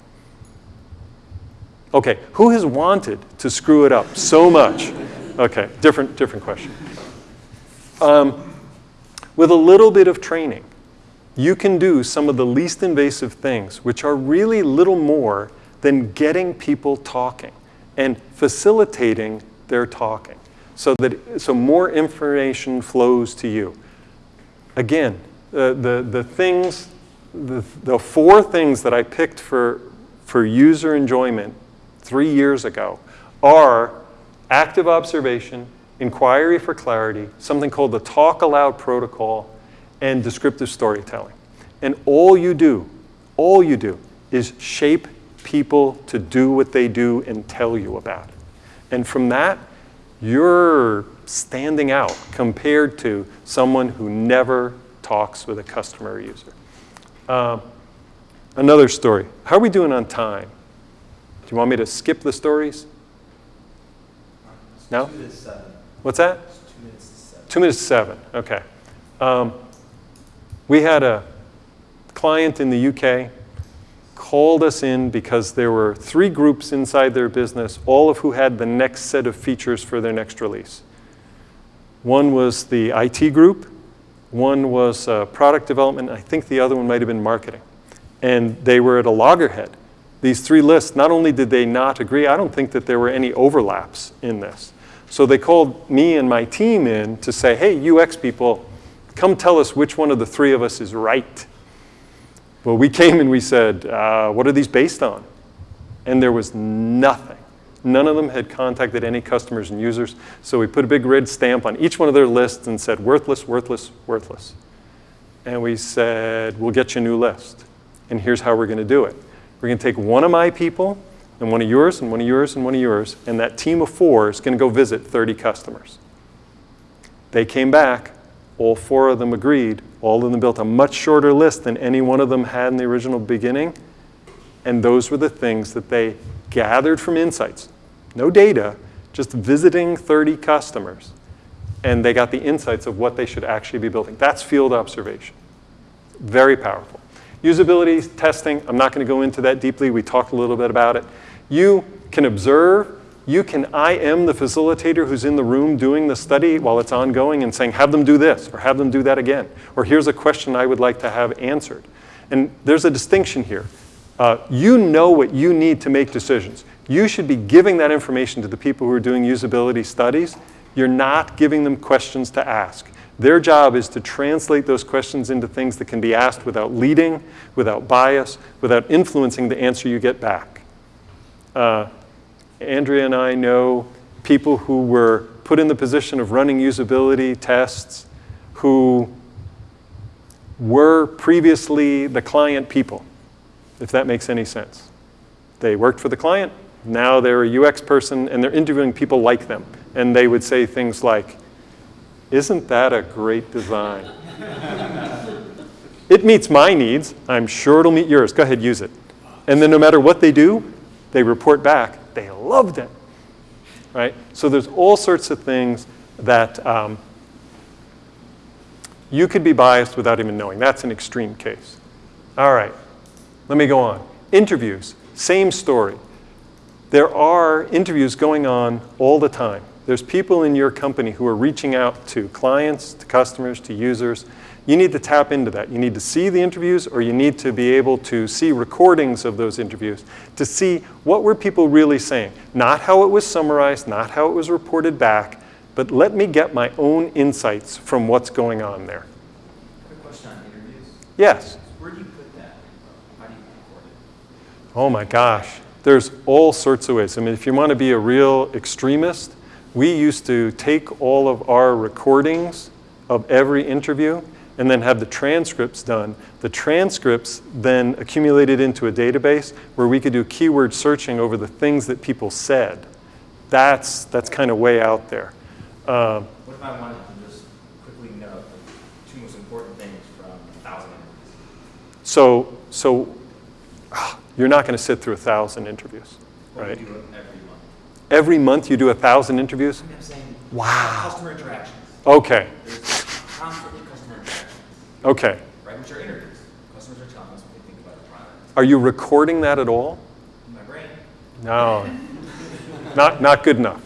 Okay, who has wanted to screw it up so much? Okay, different, different question. Um, with a little bit of training, you can do some of the least invasive things, which are really little more than getting people talking and facilitating their talking so that so more information flows to you. Again, the, the, the things, the, the four things that I picked for, for user enjoyment three years ago are active observation, inquiry for clarity, something called the talk aloud protocol, and descriptive storytelling. And all you do, all you do is shape people to do what they do and tell you about it. And from that, you're standing out compared to someone who never talks with a customer or user. Uh, another story. How are we doing on time? Do you want me to skip the stories? No? Two minutes seven. What's that? Two minutes to seven. Two minutes to seven, okay. Um, we had a client in the UK called us in because there were three groups inside their business, all of who had the next set of features for their next release. One was the IT group, one was uh, product development, I think the other one might have been marketing. And they were at a loggerhead. These three lists, not only did they not agree, I don't think that there were any overlaps in this. So they called me and my team in to say, hey, UX people, come tell us which one of the three of us is right. Well, we came and we said, uh, what are these based on? And there was nothing. None of them had contacted any customers and users. So we put a big red stamp on each one of their lists and said, worthless, worthless, worthless. And we said, we'll get you a new list. And here's how we're going to do it. We're going to take one of my people and one of yours and one of yours and one of yours. And that team of four is going to go visit 30 customers. They came back. all four of them agreed. All of them built a much shorter list than any one of them had in the original beginning. And those were the things that they gathered from insights. No data, just visiting 30 customers. And they got the insights of what they should actually be building. That's field observation. Very powerful. Usability testing, I'm not going to go into that deeply. We talked a little bit about it. You can observe. You can IM the facilitator who's in the room doing the study while it's ongoing and saying, have them do this, or have them do that again. Or here's a question I would like to have answered. And there's a distinction here. Uh, you know what you need to make decisions. You should be giving that information to the people who are doing usability studies. You're not giving them questions to ask. Their job is to translate those questions into things that can be asked without leading, without bias, without influencing the answer you get back. Uh, Andrea and I know people who were put in the position of running usability tests who were previously the client people, if that makes any sense. They worked for the client, now they're a UX person, and they're interviewing people like them. And they would say things like, isn't that a great design? it meets my needs. I'm sure it'll meet yours. Go ahead, use it. And then no matter what they do, they report back. They loved it. Right? So there's all sorts of things that um, you could be biased without even knowing. That's an extreme case. All right. Let me go on. Interviews. Same story. There are interviews going on all the time. There's people in your company who are reaching out to clients, to customers, to users. You need to tap into that. You need to see the interviews or you need to be able to see recordings of those interviews to see what were people really saying. Not how it was summarized, not how it was reported back, but let me get my own insights from what's going on there. Quick question on interviews. Yes? Where do you put that? How do you record it? Oh my gosh. There's all sorts of ways. I mean, if you want to be a real extremist, we used to take all of our recordings of every interview and then have the transcripts done. The transcripts then accumulated into a database where we could do keyword searching over the things that people said. That's, that's kind of way out there. Um, What if I wanted to just quickly note the two most important things from a thousand interviews? so, so ah, you're not going to sit through a thousand interviews, right? do you do every month? Every month you do a thousand interviews? I'm saying Wow. customer interactions. Okay, There's constantly customer interactions, okay. right? Which are interviews. Customers are telling us what they think about our product. Are you recording that at all? In my brain, No, not, not good enough,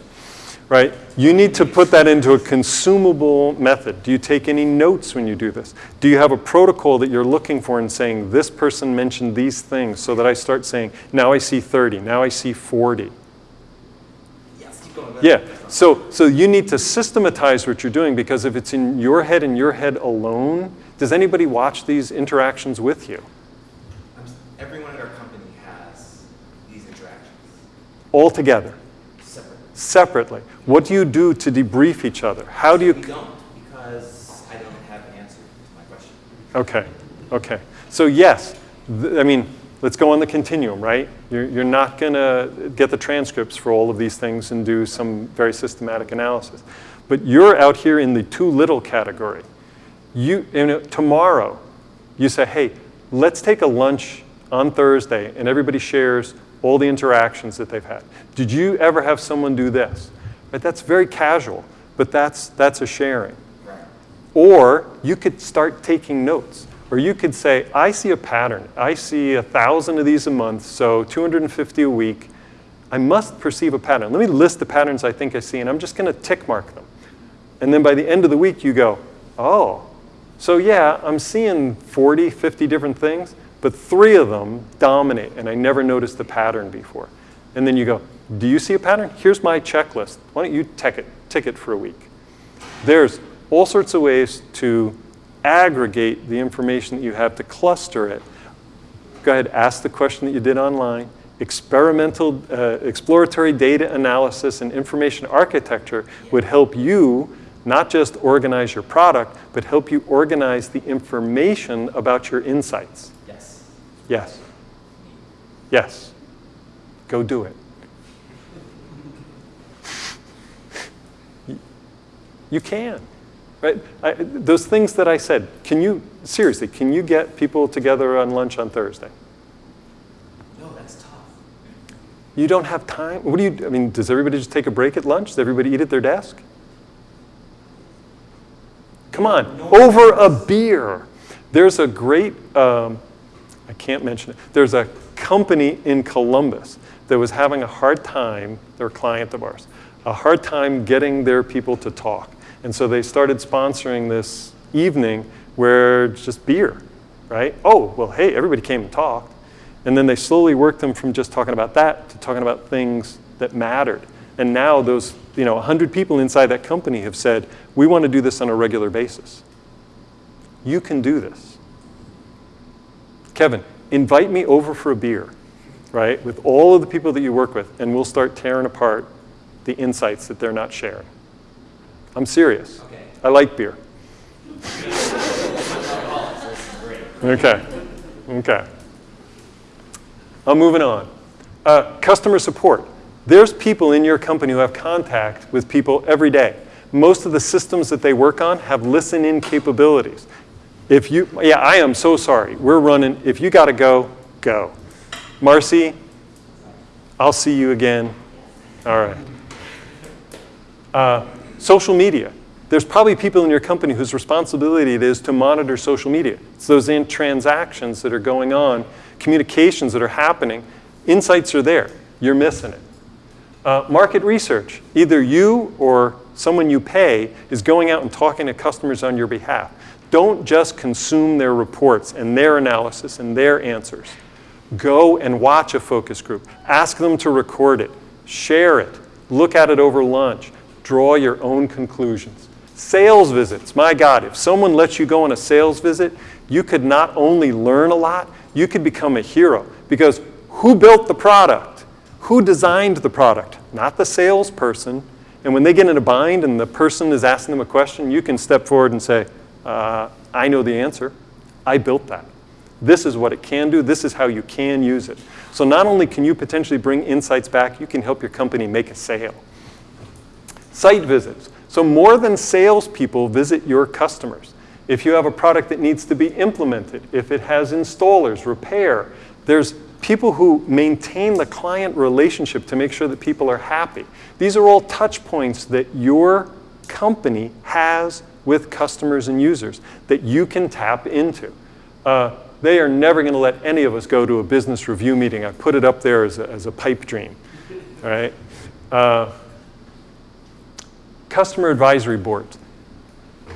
right? You need to put that into a consumable method. Do you take any notes when you do this? Do you have a protocol that you're looking for and saying, this person mentioned these things so that I start saying, now I see 30, now I see 40? yes, keep going. Yeah, so, so you need to systematize what you're doing because if it's in your head and your head alone, does anybody watch these interactions with you? Everyone at our company has these interactions All together, separately. separately. What do you do to debrief each other? How do you We don't, because I don't have an answer to my question. Okay, okay. So yes, th- I mean, let's go on the continuum, right? You're, you're not going to get the transcripts for all of these things and do some very systematic analysis. But you're out here in the too little category. You, you know, tomorrow, you say, hey, let's take a lunch on Thursday and everybody shares all the interactions that they've had. Did you ever have someone do this? Right, that's very casual, but that's, that's a sharing. Right. Or you could start taking notes. Or you could say, I see a pattern. I see a thousand of these a month, so 250 a week. I must perceive a pattern. Let me list the patterns I think I see, and I'm just going to tick mark them. And then by the end of the week, you go, oh, so yeah, I'm seeing 40, 50 different things, but three of them dominate, and I never noticed the pattern before. And then you go, do you see a pattern? Here's my checklist. Why don't you tick it, tick it for a week? There's all sorts of ways to aggregate the information that you have to cluster it. Go ahead, ask the question that you did online. Experimental, uh, exploratory data analysis and information architecture would help you not just organize your product, but help you organize the information about your insights. Yes. Yes. Yes. Go do it. You can. right? I, those things that I said, can you, seriously, can you get people together on lunch on Thursday? No, that's tough. You don't have time? What do you, I mean, does everybody just take a break at lunch? Does everybody eat at their desk? Come on, over a beer. There's a great, um, I can't mention it, there's a company in Columbus that was having a hard time, they're a client of ours, a hard time getting their people to talk. And so they started sponsoring this evening where it's just beer, right? Oh, well, hey, everybody came and talked. And then they slowly worked them from just talking about that to talking about things that mattered. And now those, you know, 100 people inside that company have said, we want to do this on a regular basis. You can do this. Kevin, invite me over for a beer, right, with all of the people that you work with, and we'll start tearing apart the insights that they're not sharing. I'm serious. Okay. I like beer. Alcoholics, this is great. Okay. Okay. I'm moving on. Uh, customer support. There's people in your company who have contact with people every day. Most of the systems that they work on have listen-in capabilities. If you, yeah, I am so sorry. We're running. If you got to go, go. Marcy, I'll see you again. All right. Uh, social media. There's probably people in your company whose responsibility it is to monitor social media. It's those in transactions that are going on, communications that are happening. Insights are there. You're missing it. Uh, market research. Either you or someone you pay is going out and talking to customers on your behalf. Don't just consume their reports and their analysis and their answers. Go and watch a focus group. Ask them to record it. Share it. Look at it over lunch. Draw your own conclusions. Sales visits. My God, if someone lets you go on a sales visit, you could not only learn a lot, you could become a hero. Because who built the product? Who designed the product? Not the salesperson. And when they get in a bind and the person is asking them a question, you can step forward and say, uh, I know the answer. I built that. This is what it can do. This is how you can use it. So not only can you potentially bring insights back, you can help your company make a sale. Site visits. So more than salespeople visit your customers. If you have a product that needs to be implemented, if it has installers, repair, there's people who maintain the client relationship to make sure that people are happy. These are all touch points that your company has with customers and users that you can tap into. Uh, they are never going to let any of us go to a business review meeting. I put it up there as a, as a pipe dream. All right? Uh, customer advisory boards.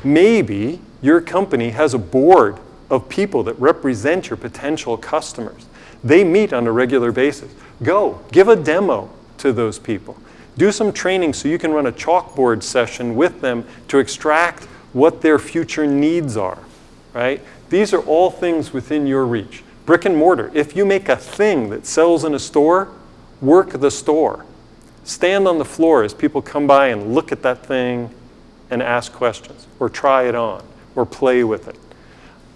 Maybe your company has a board of people that represent your potential customers. They meet on a regular basis. Go, give a demo to those people. Do some training so you can run a chalkboard session with them to extract what their future needs are, right? These are all things within your reach. Brick and mortar, if you make a thing that sells in a store, work the store. Stand on the floor as people come by and look at that thing and ask questions or try it on or play with it.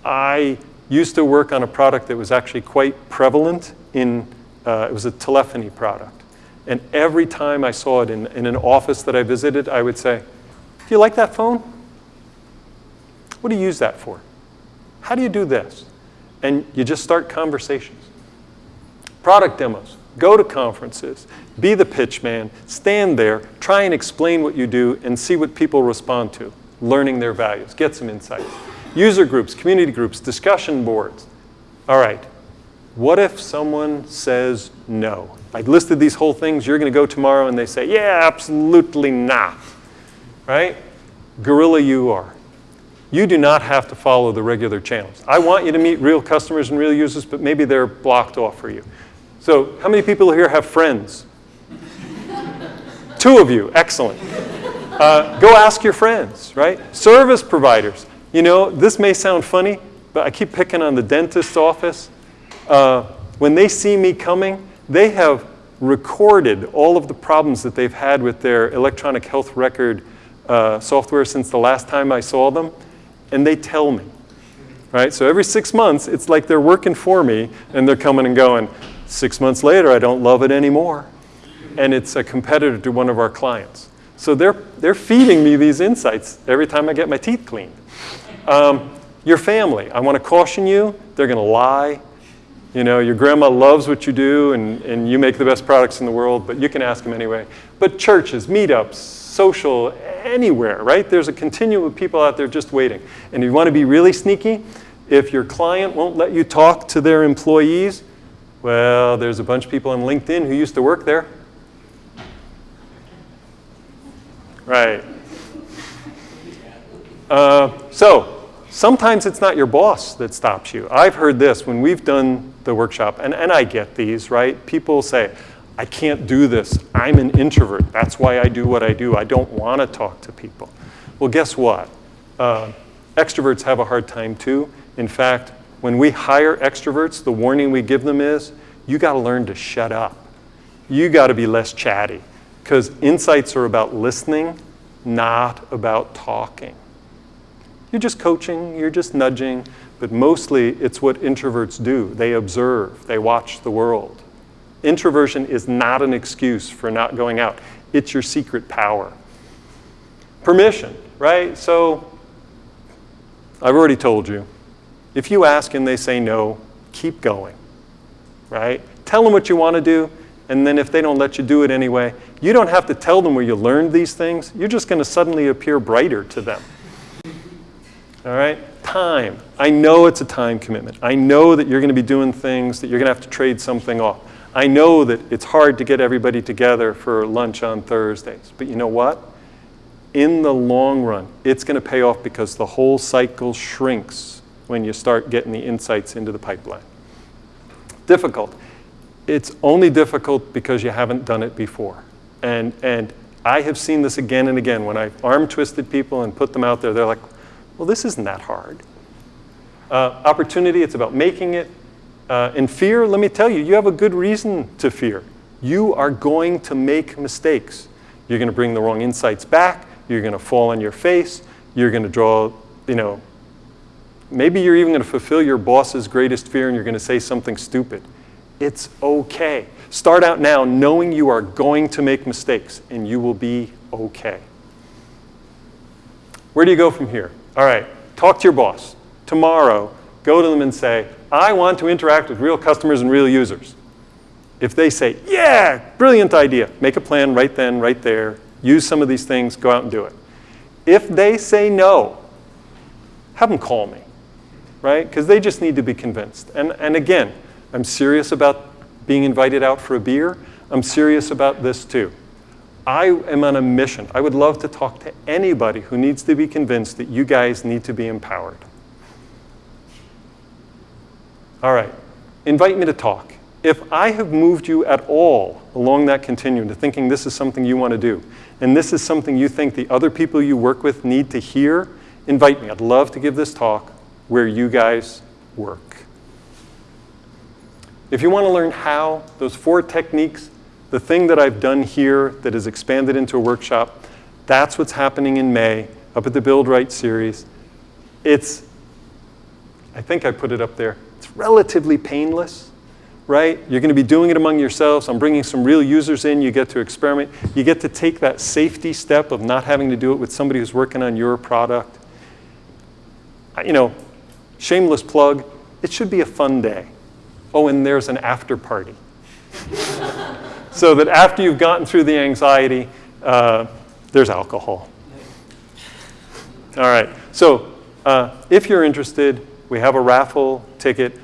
I used to work on a product that was actually quite prevalent in, uh, it was a telephony product. And every time I saw it in, in an office that I visited, I would say, do you like that phone? What do you use that for? How do you do this? And you just start conversations. Product demos. Go to conferences. Be the pitch man. Stand there. Try and explain what you do and see what people respond to. Learning their values. Get some insights. User groups, community groups, discussion boards. All right. What if someone says no? I listed these whole things. You're going to go tomorrow and they say, yeah, absolutely not. Right? Guerrilla you are. You do not have to follow the regular channels. I want you to meet real customers and real users, but maybe they're blocked off for you. So how many people here have friends? Two of you, excellent. Uh, go ask your friends, right? Service providers. You know, this may sound funny, but I keep picking on the dentist's office. Uh, when they see me coming, they have recorded all of the problems that they've had with their electronic health record uh, software since the last time I saw them, and they tell me. Right? So every six months, it's like they're working for me, and they're coming and going. Six months later, I don't love it anymore. And it's a competitor to one of our clients. So they're, they're feeding me these insights every time I get my teeth cleaned. Um, your family, I want to caution you, they're going to lie. You know, your grandma loves what you do and, and you make the best products in the world, but you can ask them anyway. But churches, meetups, social, anywhere, right? There's a continuum of people out there just waiting. And if you want to be really sneaky, if your client won't let you talk to their employees, well, there's a bunch of people on LinkedIn who used to work there. Right. Uh, so, sometimes it's not your boss that stops you. I've heard this when we've done the workshop, and, and I get these, right? People say, I can't do this. I'm an introvert. That's why I do what I do. I don't want to talk to people. Well, guess what? Uh, extroverts have a hard time too. In fact, when we hire extroverts, the warning we give them is you got to learn to shut up. You got to be less chatty because insights are about listening, not about talking. You're just coaching, you're just nudging, but mostly it's what introverts do. They observe, they watch the world. Introversion is not an excuse for not going out. It's your secret power. Permission, right? So I've already told you. If you ask and they say no, keep going, right? Tell them what you want to do, and then if they don't let you do it anyway, you don't have to tell them where you learned these things. You're just going to suddenly appear brighter to them. All right? Time. I know it's a time commitment. I know that you're going to be doing things that you're going to have to trade something off. I know that it's hard to get everybody together for lunch on Thursdays. But you know what? In the long run, it's going to pay off because the whole cycle shrinks when you start getting the insights into the pipeline. Difficult. It's only difficult because you haven't done it before. And, and I have seen this again and again. When I've arm twisted people and put them out there, they're like, well, this isn't that hard. Uh, opportunity, it's about making it. Uh, and fear, let me tell you, you have a good reason to fear. You are going to make mistakes. You're going to bring the wrong insights back. You're going to fall on your face. You're going to draw, you know, maybe you're even going to fulfill your boss's greatest fear and you're going to say something stupid. It's okay. Start out now knowing you are going to make mistakes and you will be okay. Where do you go from here? All right, talk to your boss. Tomorrow, go to them and say, I want to interact with real customers and real users. If they say, yeah, brilliant idea, make a plan right then, right there, use some of these things, go out and do it. If they say no, have them call me, right? Because they just need to be convinced. And, and again, I'm serious about being invited out for a beer. I'm serious about this too. I am on a mission. I would love to talk to anybody who needs to be convinced that you guys need to be empowered. All right, invite me to talk. If I have moved you at all along that continuum to thinking this is something you want to do, and this is something you think the other people you work with need to hear, invite me. I'd love to give this talk where you guys work. If you want to learn how, those four techniques, the thing that I've done here that is expanded into a workshop, that's what's happening in May up at the Build Right series. It's, I think I put it up there, it's relatively painless, right? You're going to be doing it among yourselves. I'm bringing some real users in. You get to experiment. You get to take that safety step of not having to do it with somebody who's working on your product. You know, shameless plug, it should be a fun day. Oh, and there's an after party. so that after you've gotten through the anxiety, uh, there's alcohol. All right, so uh, if you're interested, we have a raffle ticket.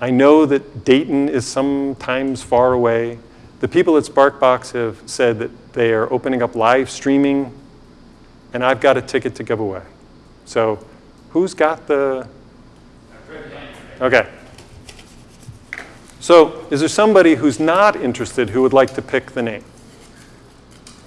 I know that Dayton is sometimes far away. The people at Sparkbox have said that they are opening up live streaming, and I've got a ticket to give away. So who's got the? Okay. So is there somebody who's not interested who would like to pick the name?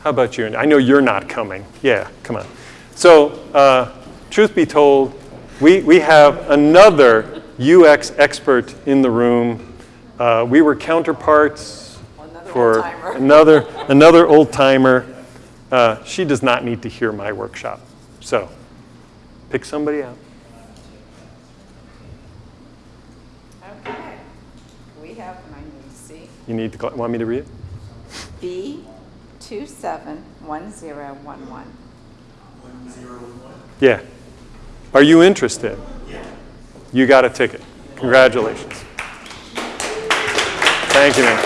How about you? I know you're not coming. Yeah, come on. So uh, truth be told, we, we have another UX expert in the room. Uh, we were counterparts Another for another, another old timer. Uh, she does not need to hear my workshop. So pick somebody out. Okay. We have, I need to see, You need to, cl- want me to read it? B, 271011. Yeah. Are you interested? Yeah. You got a ticket. Congratulations. Thank you, man.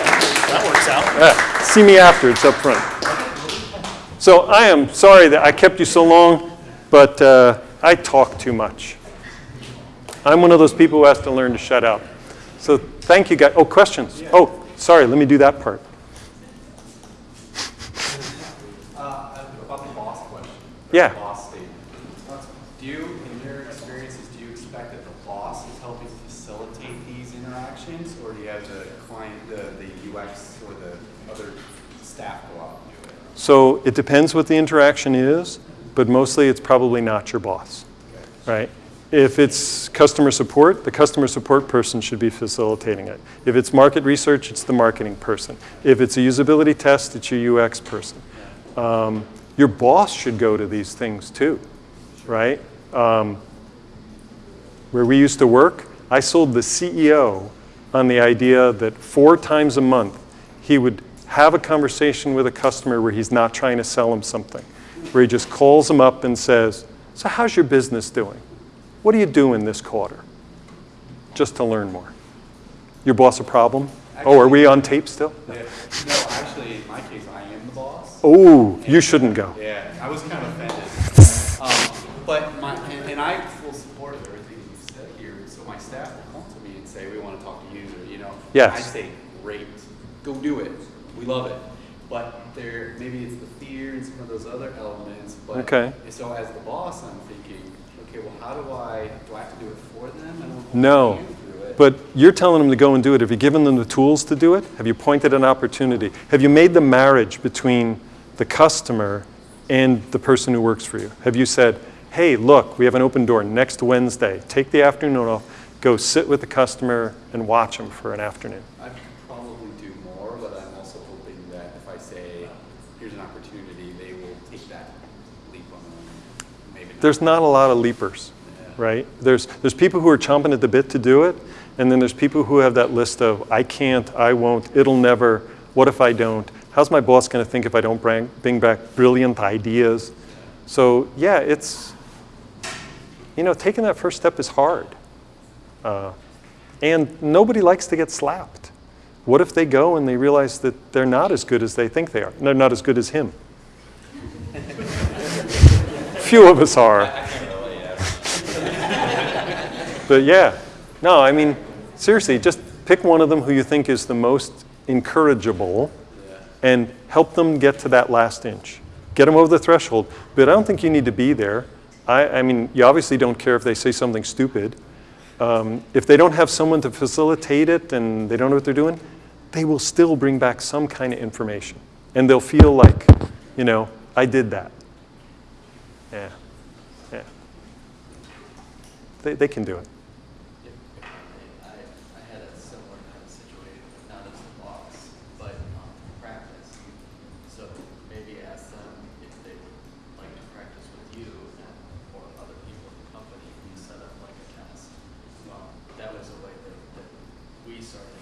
That works out. Yeah, see me after, it's up front. So I am sorry that I kept you so long, but uh, I talk too much. I'm one of those people who has to learn to shut up. So thank you guys. Oh, questions? Oh, sorry, let me do that part. Uh, about the boss question. Yeah. Boss statement. Do you, in your experiences, do you expect that the boss is helping facilitate these interactions? Or do you have the client, the, the UX or the other staff go out and do it? So it depends what the interaction is, but mostly it's probably not your boss, right? If it's customer support, the customer support person should be facilitating it. If it's market research, it's the marketing person. If it's a usability test, it's your UX person. Um, your boss should go to these things too, right? Um, where we used to work, I sold the CEO on the idea that four times a month he would have a conversation with a customer where he's not trying to sell him something, where he just calls them up and says, So, how's your business doing? What are you doing this quarter? Just to learn more. Your boss a problem? Oh, are we on tape still? Yeah. No, actually, in my case, I am the boss. Oh, you shouldn't go. Yeah, I was kind of offended. Um, But my, and, and I full support of everything you said here, so my staff will come to me and say, we want to talk to user, you know? Yes. I say, great, go do it, we love it. But there, maybe it's the fear and some of those other elements, but. Okay. So as the boss, I'm thinking, okay, well, how do I, do I have to do it for them? I don't No. want to do it. But you're telling them to go and do it. Have you given them the tools to do it? Have you pointed an opportunity? Have you made the marriage between the customer and the person who works for you? Have you said, hey, look, we have an open door next Wednesday. Take the afternoon off, go sit with the customer and watch them for an afternoon. I could probably do more, but I'm also hoping that if I say, here's an opportunity, they will take that leap on their own. Maybe not. There's not a lot of leapers, right? There's, there's people who are chomping at the bit to do it, and then there's people who have that list of, I can't, I won't, it'll never, what if I don't? How's my boss going to think if I don't bring, bring back brilliant ideas? So, yeah, it's, you know, taking that first step is hard. Uh, and nobody likes to get slapped. What if they go and they realize that they're not as good as they think they are? They're not as good as him. Few of us are. But yeah, no, I mean, seriously, just pick one of them who you think is the most encourageable and help them get to that last inch. Get them over the threshold, but I don't think you need to be there. I, I mean, you obviously don't care if they say something stupid. Um, if they don't have someone to facilitate it and they don't know what they're doing, they will still bring back some kind of information. And they'll feel like, you know, I did that. Yeah, yeah. They, they can do it. I, I had a similar kind of situation, not as a boss, but um, practice. So maybe ask them if they would like to practice with you and, or other people in the company. We set up like a test. Um, that was a way that, that we started.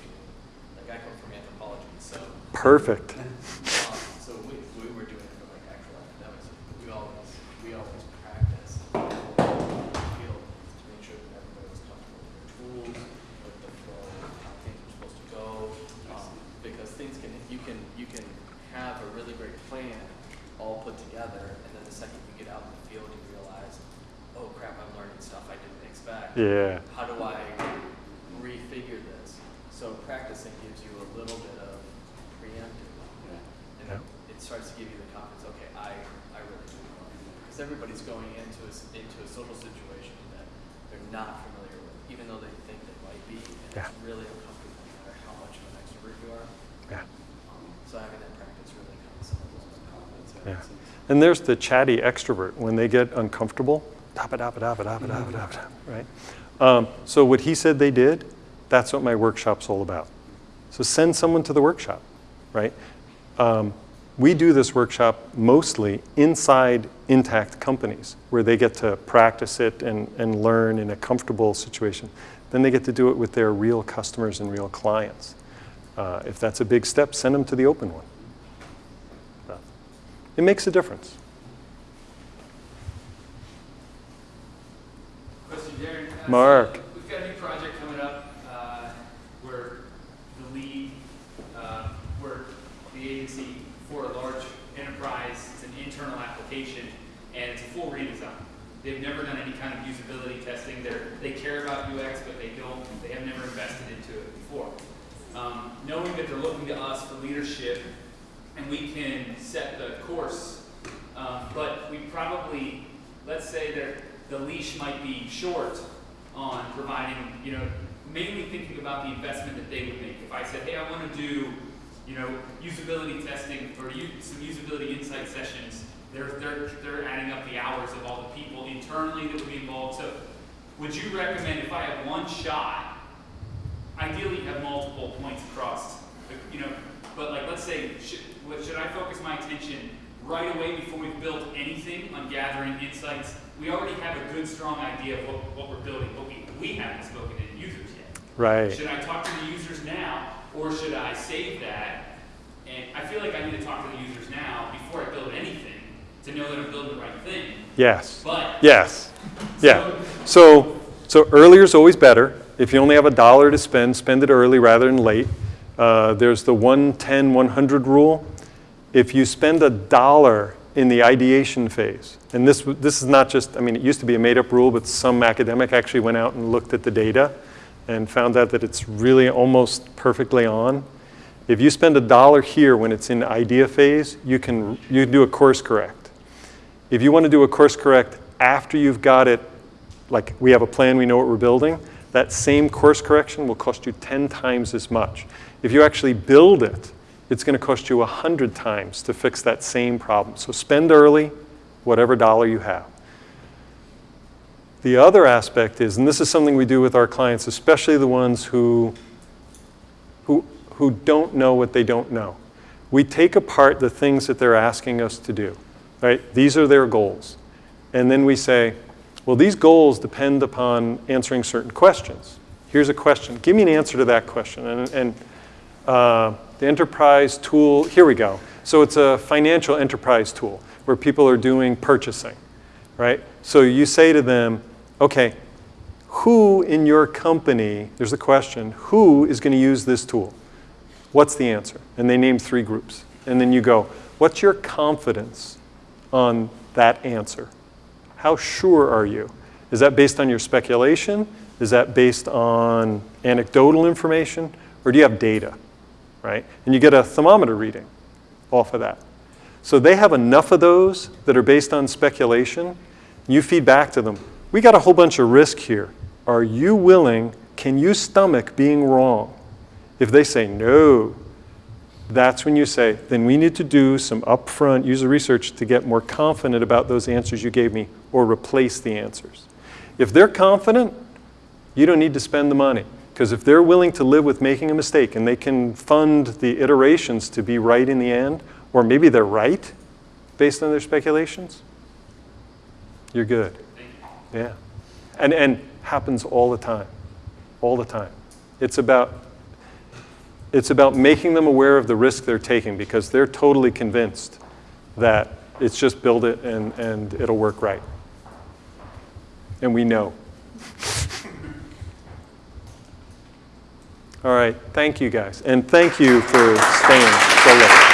Like I come from anthropology, so Perfect. um, so we, we were doing it for like actual academics. We always we always practice in the field to make sure that everybody was comfortable with their tools, with the flow, how things are supposed to go. Um, because things can you can you can have a really great plan all put together, and then the second you get out in the field, you realize, oh crap, I'm learning stuff I didn't expect Yeah. how do I refigure this? So practicing gives you a little bit of preemptive. And Yeah. it starts to give you the confidence, okay, I, I really do know. Because everybody's going into a, into a social situation that they're not familiar with, even though they think they might be. And Yeah. it's really uncomfortable no matter how much of an extrovert you are. Yeah. Um, so having that practice really comes some of those confidence. Yeah. And there's the chatty extrovert. When they get uncomfortable, right? Um, so what he said they did, that's what my workshop's all about. So send someone to the workshop, right? Um, we do this workshop mostly inside intact companies where they get to practice it and, and learn in a comfortable situation. Then they get to do it with their real customers and real clients. Uh, if that's a big step, send them to the open one. Uh, It makes a difference. Question, Darren. Uh, Mark. We've got a new project coming up, uh, where the lead, uh, where the agency for a large enterprise, it's an internal application, and it's a full redesign. They've never done any kind of usability testing, they're, they care about UX, but they don't, they have never invested into it before. Um, knowing that they're looking to us for leadership, and we can set the course, um, but we probably, let's say that the leash might be short on providing, you know, mainly thinking about the investment that they would make. If I said, hey, I want to do, you know, usability testing or some usability insight sessions, they're, they're, they're adding up the hours of all the people internally that would be involved. So would you recommend if I have one shot, ideally have multiple points across, you know, but like, let's say, should, should I focus my attention right away before we've built anything on gathering insights? We already have a good, strong idea of what, what we're building, but we, we haven't spoken to the users yet. Right. Should I talk to the users now, or should I save that? And I feel like I need to talk to the users now before I build anything, to know that I'm building the right thing. Yes. But Yes. Yeah. So, so earlier is always better. If you only have a dollar to spend, spend it early rather than late. Uh, there's the 110, 100 rule. If you spend a dollar in the ideation phase, and this, this is not just, I mean, it used to be a made-up rule, but some academic actually went out and looked at the data and found out that it's really almost perfectly on. If you spend a dollar here when it's in idea phase, you can, you can do a course correct. If you want to do a course correct after you've got it, like we have a plan, we know what we're building, that same course correction will cost you 10 times as much. If you actually build it, it's going to cost you 100 times to fix that same problem. So spend early, whatever dollar you have. The other aspect is, and this is something we do with our clients, especially the ones who, who, who don't know what they don't know. We take apart the things that they're asking us to do, right? These are their goals. And then we say, well, these goals depend upon answering certain questions. Here's a question. Give me an answer to that question. And, and uh, the enterprise tool, here we go. So it's a financial enterprise tool where people are doing purchasing, right? So you say to them, okay, who in your company, there's a question, who is going to use this tool? What's the answer? And they name three groups. And then you go, what's your confidence on that answer? How sure are you? Is that based on your speculation? Is that based on anecdotal information? Or do you have data? Right? And you get a thermometer reading off of that. So they have enough of those that are based on speculation. You feed back to them. We got a whole bunch of risk here. Are you willing? Can you stomach being wrong? If they say no, that's when you say, then we need to do some upfront user research to get more confident about those answers you gave me or replace the answers. If they're confident, you don't need to spend the money. Because if they're willing to live with making a mistake and they can fund the iterations to be right in the end, or maybe they're right based on their speculations, you're good. Yeah. And, and happens all the time. All the time. It's about it's about making them aware of the risk they're taking because they're totally convinced that it's just build it and, and it'll work right. And we know. All right, thank you guys. And thank you for staying so late.